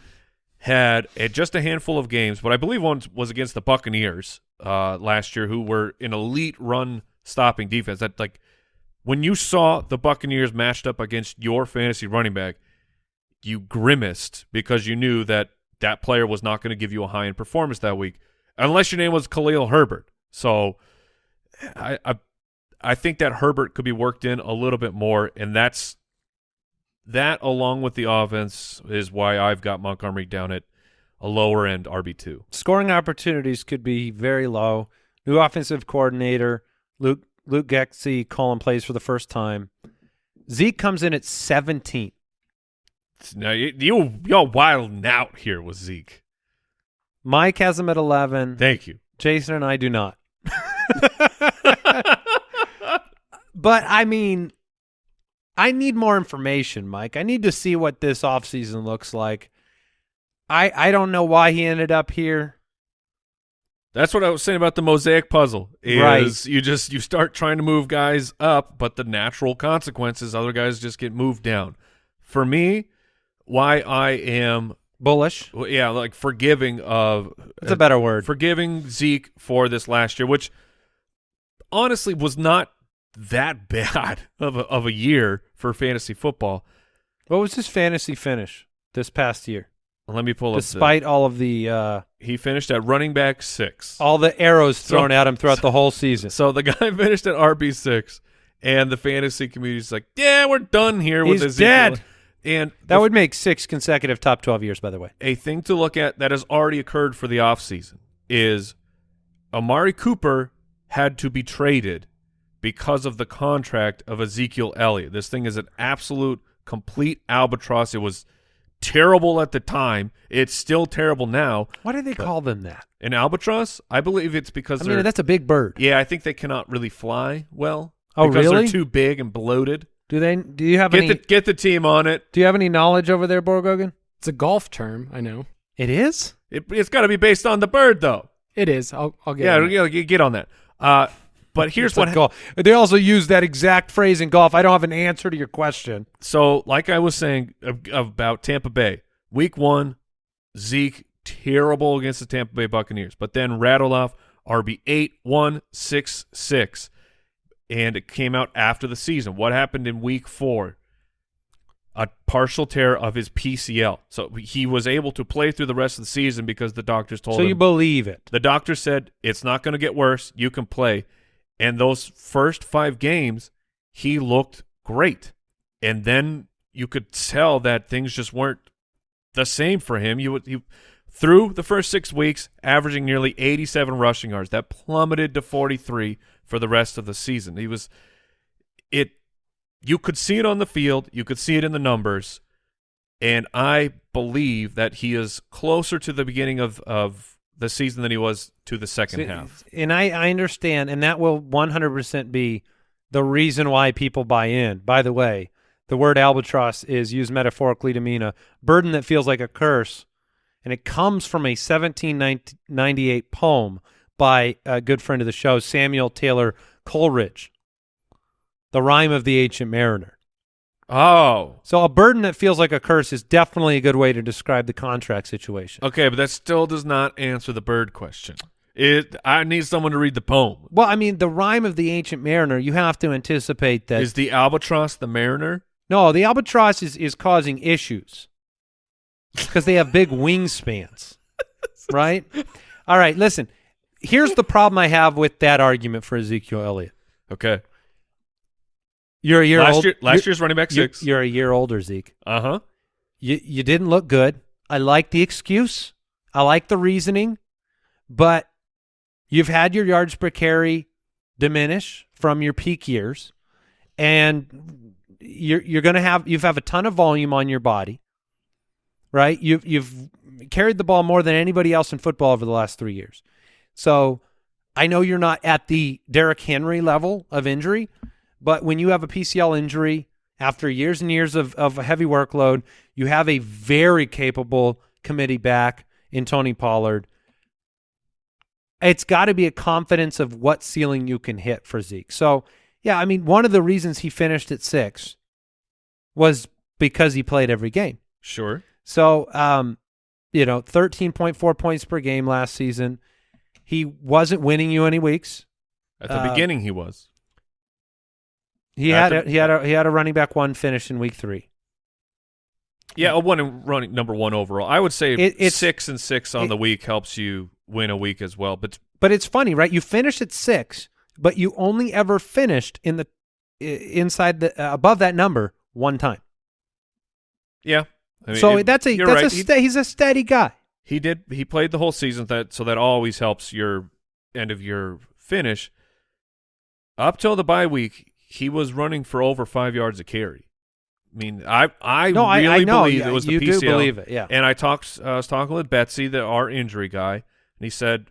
Speaker 3: had just a handful of games, but I believe one was against the Buccaneers uh, last year, who were an elite run stopping defense. That like when you saw the Buccaneers matched up against your fantasy running back, you grimaced because you knew that that player was not going to give you a high end performance that week, unless your name was Khalil Herbert. So I, I I think that Herbert could be worked in a little bit more, and that's that along with the offense is why I've got Montgomery down at a lower end RB two.
Speaker 1: Scoring opportunities could be very low. New offensive coordinator Luke Luke Getsy calling plays for the first time. Zeke comes in at 17.
Speaker 3: Now you you you're wilding out here with Zeke.
Speaker 1: Mike has him at 11.
Speaker 3: Thank you.
Speaker 1: Jason and I do not. but I mean, I need more information, Mike. I need to see what this offseason looks like. I I don't know why he ended up here.
Speaker 3: That's what I was saying about the mosaic puzzle. Is
Speaker 1: Right.
Speaker 3: you just you start trying to move guys up, but the natural consequences, other guys just get moved down. For me, why I am
Speaker 1: Bullish.
Speaker 3: well, yeah, like forgiving of
Speaker 1: That's a better word.
Speaker 3: forgiving Zeke for this last year, which honestly was not that bad of a, of a year for fantasy football.
Speaker 1: What was his fantasy finish this past year?
Speaker 3: Let me pull up.
Speaker 1: despite all of the uh,
Speaker 3: he finished at running back six.
Speaker 1: all the arrows
Speaker 3: So-
Speaker 1: thrown at him throughout the whole season.
Speaker 3: So the guy finished at RB six, and the fantasy community's like, "Yeah, we're done here with
Speaker 1: He's
Speaker 3: Ezekiel."
Speaker 1: dead.
Speaker 3: And
Speaker 1: That would make six consecutive top twelve years, by the way.
Speaker 3: a thing to look at that has already occurred for the offseason is Amari Cooper had to be traded because of the contract of Ezekiel Elliott. This thing is an absolute complete albatross. It was terrible at the time. It's still terrible now.
Speaker 1: Why do they call them that?
Speaker 3: An albatross? I believe it's because
Speaker 1: I
Speaker 3: they're
Speaker 1: mean, that's a big bird.
Speaker 3: Yeah, I think they cannot really fly well.
Speaker 1: Oh,
Speaker 3: because
Speaker 1: really?
Speaker 3: they're too big and bloated.
Speaker 1: Do they? Do you have
Speaker 3: Get
Speaker 1: any?
Speaker 3: the get the team on it.
Speaker 1: do you have any knowledge over there, Borgogan?
Speaker 6: It's a golf term. I know.
Speaker 1: It is.
Speaker 3: it it's got to be based on the bird, though.
Speaker 6: It is. I'll, I'll get
Speaker 3: Yeah,
Speaker 6: on it.
Speaker 3: yeah, you get on that. Uh, but here's what
Speaker 1: golf. They also use that exact phrase in golf. I don't have an answer to your question.
Speaker 3: So, like I was saying about Tampa Bay, week one, Zeke terrible against the Tampa Bay Buccaneers, but then rattled off RB eight one six six, and it came out after the season. What happened in week four? A partial tear of his PCL, so he was able to play through the rest of the season because the doctors told
Speaker 1: So
Speaker 3: him
Speaker 1: you believe it?
Speaker 3: the doctor said it's not going to get worse. You can play. And those first five games, he looked great. And then you could tell that things just weren't the same for him. You would you through the first six weeks, averaging nearly 87 rushing yards. That plummeted to 43 for the rest of the season. He was it. You could see it on the field. You could see it in the numbers. And I believe that he is closer to the beginning of, of the season than he was to the second half.
Speaker 1: And I, I understand, and that will 100% be the reason why people buy in. By the way, the word albatross is used metaphorically to mean a burden that feels like a curse, and it comes from a 1798 poem by a good friend of the show, Samuel Taylor Coleridge, The Rime of the Ancient Mariner.
Speaker 3: Oh,
Speaker 1: So a burden that feels like a curse is definitely a good way to describe the contract situation.
Speaker 3: okay, but that still does not answer the bird question. It. I need someone to read the poem.
Speaker 1: Well, I mean, the rime of the ancient mariner, you have to anticipate that
Speaker 3: Is the albatross the mariner?
Speaker 1: No, the albatross is, is causing issues because they have big wingspans, right? All right, listen. Here's the problem I have with that argument for Ezekiel Elliott.
Speaker 3: Okay.
Speaker 1: You're a year
Speaker 3: last
Speaker 1: old.
Speaker 3: year, last year's running back
Speaker 1: you're-
Speaker 3: six.
Speaker 1: You're a year older, Zeke.
Speaker 3: Uh huh.
Speaker 1: You you didn't look good. I like the excuse. I like the reasoning, but you've had your yards per carry diminish from your peak years, and you're you're going to have you've have a ton of volume on your body, right? You've you've carried the ball more than anybody else in football over the last three years. So I know you're not at the Derrick Henry level of injury, but when you have a PCL injury after years and years of, of a heavy workload, you have a very capable committee back in Tony Pollard. It's got to be a confidence of what ceiling you can hit for Zeke. So, yeah, I mean, one of the reasons he finished at six was because he played every game.
Speaker 3: Sure.
Speaker 1: So, um, you know, 13.4 points per game last season. He wasn't winning you any weeks.
Speaker 3: At the
Speaker 1: Uh,
Speaker 3: beginning, he was.
Speaker 1: He had a, he had a he had a running back one finish in week three.
Speaker 3: Yeah, a one and running number one overall. I would say
Speaker 1: It- it's-
Speaker 3: six and six on
Speaker 1: it-
Speaker 3: the week helps you win a week as well. But
Speaker 1: But it's funny, right? You finish at six, but you only ever finished in the inside the uh, above that number one time.
Speaker 3: yeah, I mean,
Speaker 1: so
Speaker 3: it-
Speaker 1: that's a that's
Speaker 3: right.
Speaker 1: a
Speaker 3: He-
Speaker 1: he's a steady guy.
Speaker 3: He did. He played the whole season. That so that always helps your end of your finish. Up till the bye week, he was running for over five yards a carry. I mean, I I
Speaker 1: No, I-
Speaker 3: really
Speaker 1: I know.
Speaker 3: believe
Speaker 1: Yeah,
Speaker 3: it was the
Speaker 1: you do
Speaker 3: PCL.
Speaker 1: believe it, yeah.
Speaker 3: And I talked. Uh, I was talking with Betsy, the our injury guy, and he said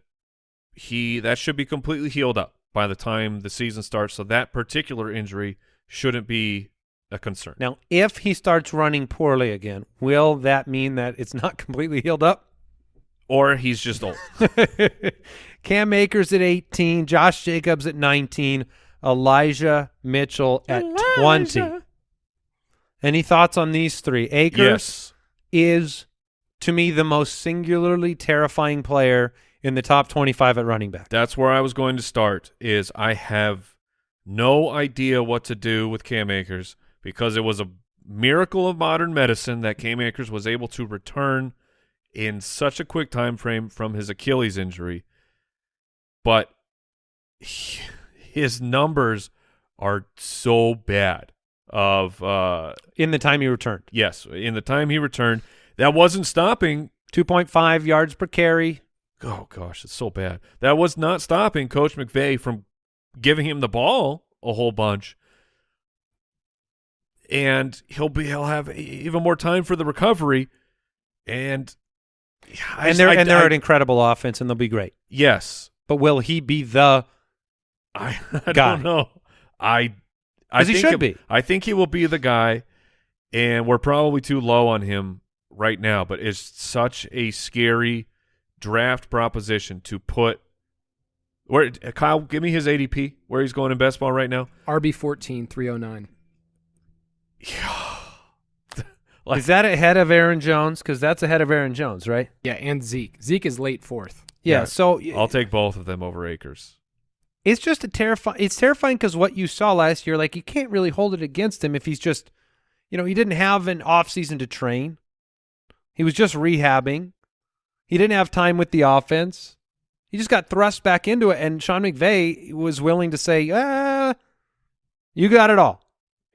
Speaker 3: he that should be completely healed up by the time the season starts. So that particular injury shouldn't be a concern.
Speaker 1: Now, if he starts running poorly again, will that mean that it's not completely healed up?
Speaker 3: Or he's just old.
Speaker 1: Cam Akers at 18, Josh Jacobs at 19, Elijah Mitchell at 20. Any thoughts on these three? Akers
Speaker 3: yes.
Speaker 1: is, to me, the most singularly terrifying player in the top 25 at running back.
Speaker 3: That's where I was going to start. Is I have no idea what to do with Cam Akers because it was a miracle of modern medicine that Cam Akers was able to return in such a quick time frame from his Achilles injury, but he- his numbers are so bad. Of uh,
Speaker 1: In the time he returned,
Speaker 3: yes, in the time he returned, that wasn't stopping.
Speaker 1: 2.5 yards per carry.
Speaker 3: Oh gosh, it's so bad. That was not stopping Coach McVay from giving him the ball a whole bunch. And he'll be he'll have even more time for the recovery. And
Speaker 1: and they're
Speaker 3: I-
Speaker 1: and they're
Speaker 3: I-
Speaker 1: an incredible offense, and they'll be great.
Speaker 3: yes.
Speaker 1: But will he be the?
Speaker 3: I, I
Speaker 1: Guy.
Speaker 3: don't know. I I
Speaker 1: 'Cause he
Speaker 3: think
Speaker 1: should
Speaker 3: it-
Speaker 1: be.
Speaker 3: I think he will be the guy, and we're probably too low on him right now. But it's such a scary draft proposition to put. Where Kyle, give me his ADP. Where he's going in best ball right now.
Speaker 6: RB 14, 309.
Speaker 3: Like-
Speaker 1: is that ahead of Aaron Jones? Because that's ahead of Aaron Jones, right?
Speaker 6: Yeah, and Zeke. Zeke is late fourth.
Speaker 1: Yeah.
Speaker 3: Yeah.
Speaker 1: So
Speaker 3: I'll take both of them over Akers.
Speaker 1: It's just a terrifying. It's terrifying because what you saw last year, like you can't really hold it against him if he's just, you know, he didn't have an off season to train. He was just rehabbing. He didn't have time with the offense. He just got thrust back into it, and Sean McVay was willing to say, "Ah, you got it all."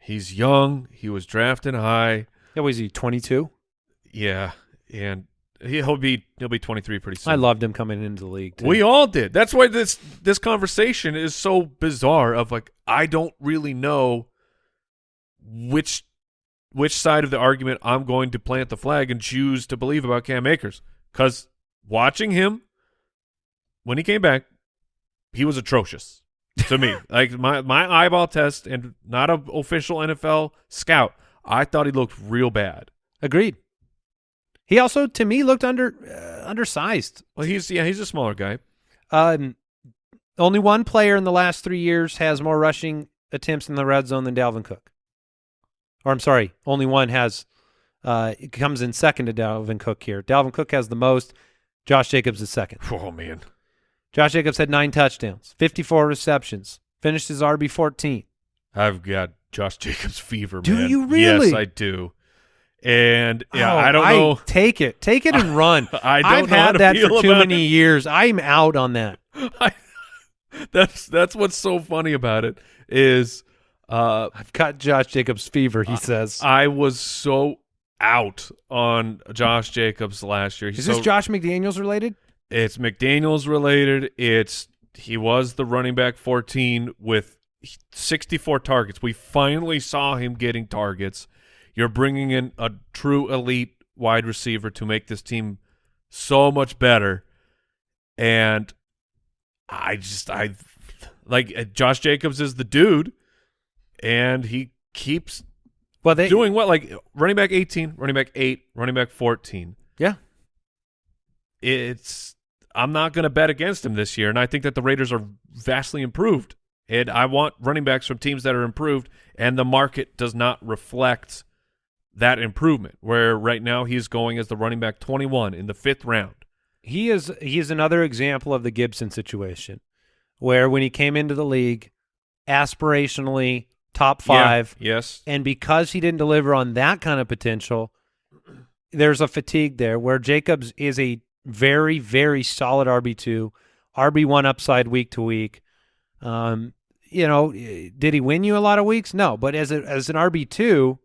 Speaker 3: He's young. He was drafted high.
Speaker 1: Yeah, was he twenty two?
Speaker 3: Yeah, and he'll be he'll be 23 pretty soon.
Speaker 1: I loved him coming into the league. Too.
Speaker 3: We all did. That's why this this conversation is so bizarre. Of like, I don't really know which which side of the argument I'm going to plant the flag and choose to believe about Cam Akers. Because watching him when he came back, he was atrocious to me. like my my eyeball test and not an official NFL scout. I thought he looked real bad.
Speaker 1: agreed. He also, to me, looked under uh, undersized.
Speaker 3: Well, he's yeah, he's a smaller guy.
Speaker 1: Um, only one player in the last three years has more rushing attempts in the red zone than Dalvin Cook. Or I'm sorry, only one has. Uh, it comes in second to Dalvin Cook here. Dalvin Cook has the most. Josh Jacobs is second.
Speaker 3: Oh man.
Speaker 1: Josh Jacobs had nine touchdowns, 54 receptions, finished his RB 14.
Speaker 3: I've got Josh Jacobs fever,
Speaker 1: Do
Speaker 3: man.
Speaker 1: you really?
Speaker 3: Yes, I do. And yeah,
Speaker 1: Oh,
Speaker 3: I don't know.
Speaker 1: Take it, take it and run.
Speaker 3: I don't
Speaker 1: I've had that for too many
Speaker 3: it.
Speaker 1: years. I'm out on that.
Speaker 3: I, that's that's what's so funny about it is uh
Speaker 1: I've got Josh Jacobs fever. He says.
Speaker 3: I was so out on Josh Jacobs last year. He's
Speaker 1: Is this
Speaker 3: so-
Speaker 1: Josh McDaniels related?
Speaker 3: It's McDaniel's related. It's he was the running back 14 with 64 targets. We finally saw him getting targets. You're bringing in a true elite wide receiver to make this team so much better. And I just I like uh, Josh Jacobs is the dude and he keeps
Speaker 1: Well, they
Speaker 3: doing what like running back 18, running back 8, running back 14
Speaker 1: Yeah,
Speaker 3: it's I'm not going to bet against him this year, and I think that the Raiders are vastly improved. And I want running backs from teams that are improved, and the market does not reflect that improvement. Where right now he's going as the running back 21 in the fifth round.
Speaker 1: he is. He is another example of the Gibson situation, where when he came into the league, aspirationally top five,
Speaker 3: Yeah, yes,
Speaker 1: and because he didn't deliver on that kind of potential, there's a fatigue there. Where Jacobs is a very, very solid RB two, RB one upside week to week. Um, you know, did he win you a lot of weeks? No, but as a, as an RB two,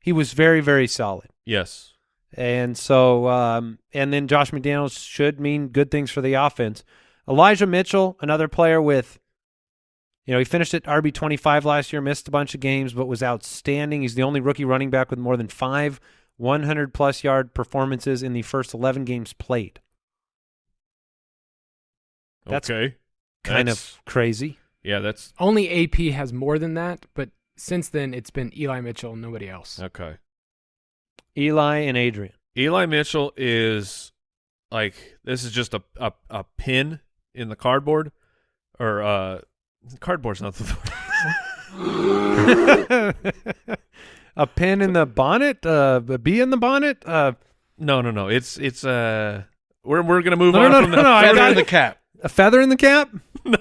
Speaker 1: he was very, very solid.
Speaker 3: yes.
Speaker 1: And so, um, and then Josh McDaniels should mean good things for the offense. Elijah Mitchell, another player with, you know, he finished at RB 25 last year, missed a bunch of games, but was outstanding. He's the only rookie running back with more than five 100 plus yard performances in the first 11 games played. That's
Speaker 3: okay,
Speaker 1: Kind
Speaker 3: That's-
Speaker 1: of crazy.
Speaker 3: yeah. That's
Speaker 6: Only AP has more than that, but since then it's been Eli Mitchell nobody else.
Speaker 3: okay.
Speaker 1: Eli and Adrian.
Speaker 3: Eli Mitchell is like this is just a a, a pin in the cardboard, or uh, cardboard's not the.
Speaker 1: a pin in the bonnet, uh, a bee in the bonnet. Uh,
Speaker 3: No, no, no. It's it's uh we're we're gonna move
Speaker 1: No,
Speaker 3: on
Speaker 1: no,
Speaker 3: from
Speaker 1: no,
Speaker 3: that.
Speaker 1: no, I
Speaker 4: Feather
Speaker 1: got
Speaker 4: in the cap.
Speaker 1: a feather in the cap.
Speaker 3: no,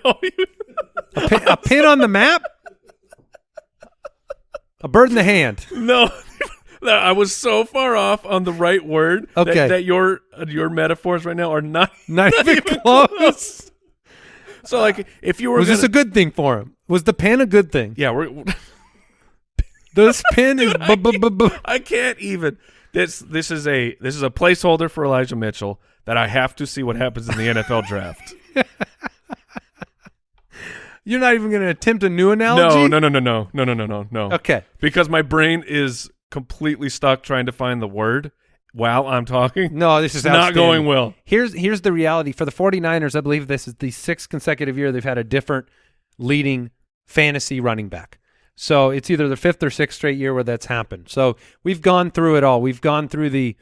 Speaker 1: A pin, a pin on the map? A bird in the hand.
Speaker 3: no. I was so far off on the right word that-
Speaker 1: Okay.
Speaker 3: that, your uh, your metaphors right now are not
Speaker 1: Not even close.
Speaker 3: So like if you were
Speaker 1: Was this a good thing for him? Was the pen a good thing?
Speaker 3: yeah we're
Speaker 1: This pen is bu- bu- bu-
Speaker 3: I can't even this this is a this is a placeholder for Elijah Mitchell that I have to see what happens in the NFL draft.
Speaker 1: You're not even going to attempt a new analogy?
Speaker 3: no no no no no no no no no no
Speaker 1: Okay.
Speaker 3: because my brain is completely stuck trying to find the word while I'm talking.
Speaker 1: No, this is
Speaker 3: not going well.
Speaker 1: Here's here's the reality for the 49ers. I believe this is the sixth consecutive year they've had a different leading fantasy running back. So it's either the fifth or sixth straight year where that's happened. So we've gone through it all. We've gone through the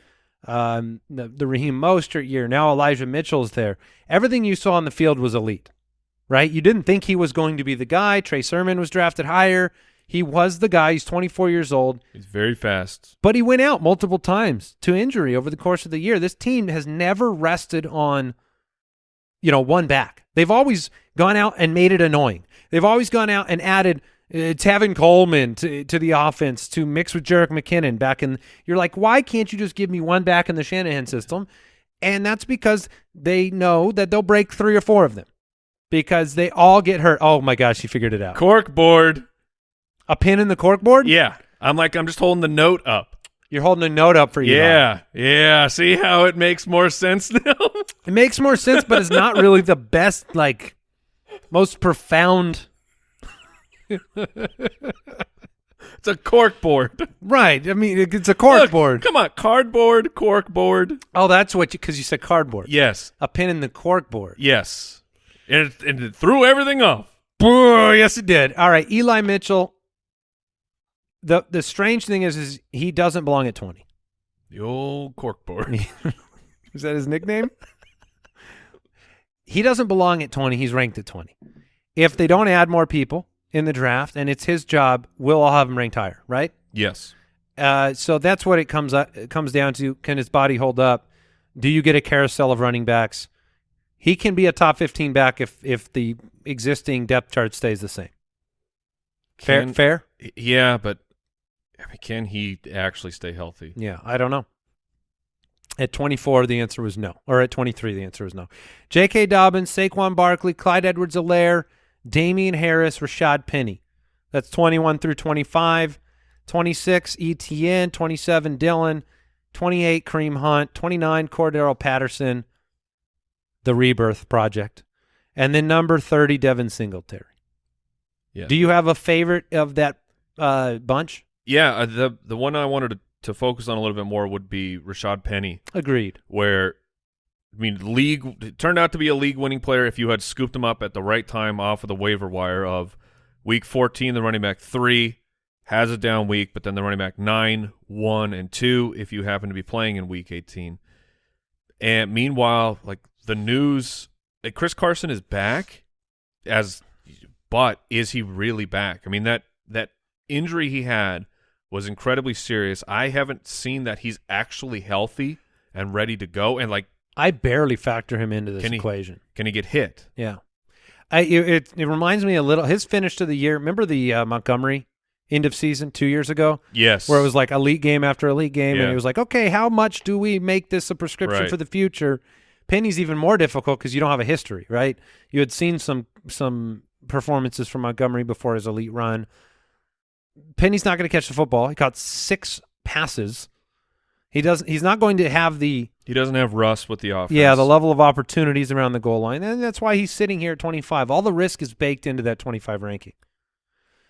Speaker 1: um, the, the Raheem Mostert year. Now Elijah Mitchell's there. Everything you saw on the field was elite, right? You didn't think he was going to be the guy. Trey Sermon was drafted higher. He was the guy. He's 24 years old.
Speaker 3: He's very fast.
Speaker 1: But he went out multiple times to injury over the course of the year. This team has never rested on, you know, one back. They've always gone out and made it annoying. They've always gone out and added uh, Tevin Coleman to to the offense to mix with Jerick McKinnon back in. You're like, why can't you just give me one back in the Shanahan system? And that's because they know that they'll break three or four of them because they all get hurt. Oh my gosh, you figured it out.
Speaker 3: Cork board.
Speaker 1: A pin in the corkboard?
Speaker 3: Yeah. I'm like I'm just holding the note up.
Speaker 1: You're holding a note up for you.
Speaker 3: Yeah. Yeah. See how it makes more sense now?
Speaker 1: It makes more sense, but it's not really the best, like, most profound.
Speaker 3: it's a cork board.
Speaker 1: Right. I mean, it's a cork
Speaker 3: Look,
Speaker 1: board.
Speaker 3: Come on, cardboard, cork board.
Speaker 1: Oh, that's what you, because you said cardboard.
Speaker 3: Yes.
Speaker 1: A pin in the cork board.
Speaker 3: Yes. And it, and it threw everything off.
Speaker 1: Boo, yes, it did. All right. Eli Mitchell. The the strange thing is, is he doesn't belong at 20.
Speaker 3: The old cork board.
Speaker 1: Is that his nickname? he doesn't belong at 20. He's ranked at 20. If they don't add more people in the draft and it's his job, we'll all have him ranked higher, right?
Speaker 3: yes.
Speaker 1: Uh, so that's what it comes up, it comes down to. Can his body hold up? Do you get a carousel of running backs? He can be a top 15 back if if the existing depth chart stays the same. Fair,
Speaker 3: Can-
Speaker 1: fair.
Speaker 3: Yeah, but I mean, can he actually stay healthy?
Speaker 1: Yeah, I don't know. At 24, the answer was no. Or at 23, the answer was no. J.K. Dobbins, Saquon Barkley, Clyde Edwards-Helaire, Damien Harris, Rashad Penny. That's 21 through 25. 26, Etienne. 27, Dillon. 28, Kareem Hunt. 29, Cordarrelle Patterson, The Rebirth Project. And then number 30, Devin Singletary.
Speaker 3: Yeah.
Speaker 1: Do you have a favorite of that uh, bunch?
Speaker 3: Yeah, uh, the the one I wanted to, to focus on a little bit more would be Rashad Penny,
Speaker 1: Agreed.
Speaker 3: where I mean, league it turned out to be a league winning player if you had scooped him up at the right time off of the waiver wire of week 14, the running back three has a down week, but then the running back nine, one, and two if you happen to be playing in week 18. And meanwhile, like the news, like Chris Carson is back as, but is he really back? I mean that that injury he had was incredibly serious. I haven't seen that he's actually healthy and ready to go. And like,
Speaker 1: I barely factor him into this
Speaker 3: Can he-
Speaker 1: equation.
Speaker 3: can he get hit?
Speaker 1: Yeah, I it, it it reminds me a little his finish to the year. Remember the uh, Montgomery end of season two years ago,
Speaker 3: Yes.
Speaker 1: where it was like elite game after elite game,
Speaker 3: Yeah.
Speaker 1: and it was like, okay, how much do we make this a prescription
Speaker 3: Right.
Speaker 1: for the future? Penny's even more difficult because you don't have a history, right? You had seen some some performances from Montgomery before his elite run. Penny's not going to catch the football. He caught six passes. He doesn't. He's not going to have the
Speaker 3: he doesn't have rust with the offense.
Speaker 1: yeah, the level of opportunities around the goal line. And that's why he's sitting here at 25. All the risk is baked into that 25 ranking.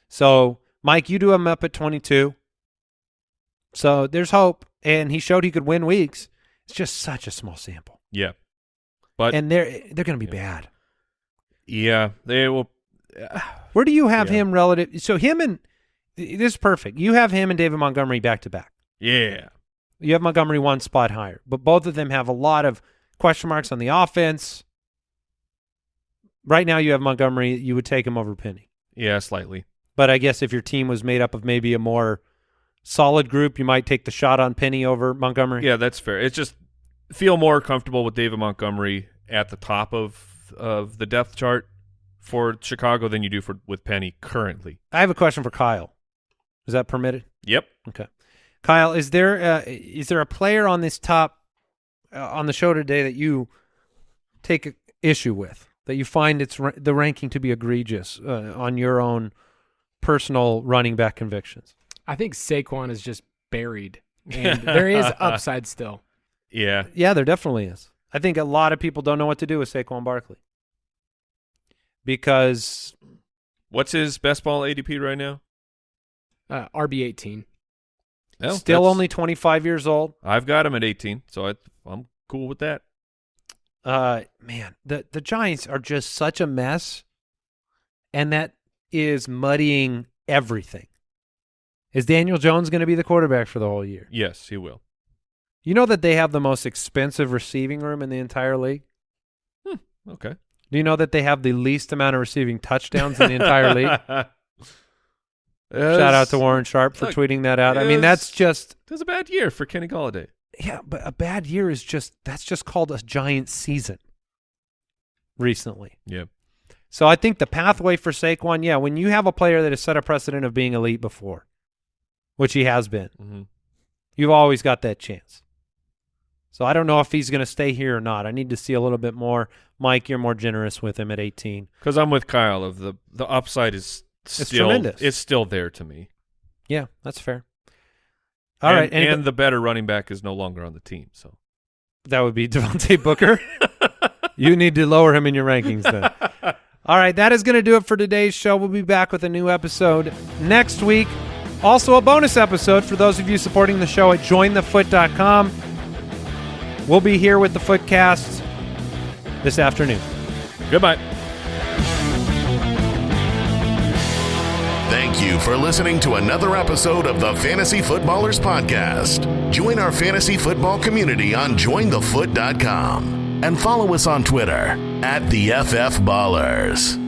Speaker 1: So, Mike, you do him up at 22. So, there's hope. And he showed he could win weeks. It's just such a small sample.
Speaker 3: Yeah. But
Speaker 1: and they're they're going to be
Speaker 3: Yeah.
Speaker 1: bad.
Speaker 3: yeah, they will.
Speaker 1: Uh, Where do you have
Speaker 3: Yeah.
Speaker 1: him relative? So, him and this is perfect. You have him and David Montgomery back to back.
Speaker 3: Yeah.
Speaker 1: You have Montgomery one spot higher, but both of them have a lot of question marks on the offense. Right now, you have Montgomery. You would take him over Penny.
Speaker 3: Yeah, slightly.
Speaker 1: But I guess if your team was made up of maybe a more solid group, you might take the shot on Penny over Montgomery.
Speaker 3: Yeah, that's fair. It's just feel more comfortable with David Montgomery at the top of of the depth chart for Chicago than you do for with Penny currently.
Speaker 1: I have a question for Kyle. Is that permitted?
Speaker 3: Yep.
Speaker 1: Okay. Kyle, is there uh, is there a player on this top uh, on the show today that you take issue with that you find it's ra- the ranking to be egregious uh, on your own personal running back convictions?
Speaker 6: I think Saquon is just buried, and there is upside still.
Speaker 3: Yeah.
Speaker 1: Yeah, there definitely is. I think a lot of people don't know what to do with Saquon Barkley because
Speaker 3: What's his best ball ADP right now?
Speaker 6: Uh, RB eighteen.
Speaker 3: Well,
Speaker 1: still only 25 years old.
Speaker 3: I've got him at 18, so I, I'm cool with that.
Speaker 1: Uh, man, the the Giants are just such a mess, and that is muddying everything. Is Daniel Jones going to be the quarterback for the whole year?
Speaker 3: Yes, he will.
Speaker 1: You know that they have the most expensive receiving room in the entire league.
Speaker 3: Okay.
Speaker 1: Do you know that they have the least amount of receiving touchdowns in the entire league? Shout out to Warren Sharp for
Speaker 3: Look,
Speaker 1: tweeting that out. I mean, that's just
Speaker 3: It was a bad year for Kenny Golladay.
Speaker 1: yeah, but a bad year is just that's just called a giant season. Recently,
Speaker 3: Yeah.
Speaker 1: so I think the pathway for Saquon, yeah, when you have a player that has set a precedent of being elite before, which he has been,
Speaker 3: hmm
Speaker 1: you've always got that chance. So I don't know if he's going to stay here or not. I need to see a little bit more. Mike, you're more generous with him at 18.
Speaker 3: Because I'm with Kyle. Of the the upside is still
Speaker 1: tremendous.
Speaker 3: It's still there to me.
Speaker 1: Yeah, that's fair. All
Speaker 3: and,
Speaker 1: right, and,
Speaker 3: and the better running back is no longer on the team. So
Speaker 1: that would be Devontae Booker. you need to lower him in your rankings then. All right, that is going to do it for today's show. We'll be back with a new episode next week. Also, a bonus episode for those of you supporting the show at jointhefoot.com. We'll be here with the Footcast this afternoon.
Speaker 3: goodbye.
Speaker 2: Thank you for listening to another episode of the Fantasy Footballers Podcast. Join our fantasy football community on jointhefoot.com and follow us on Twitter at the FF Ballers.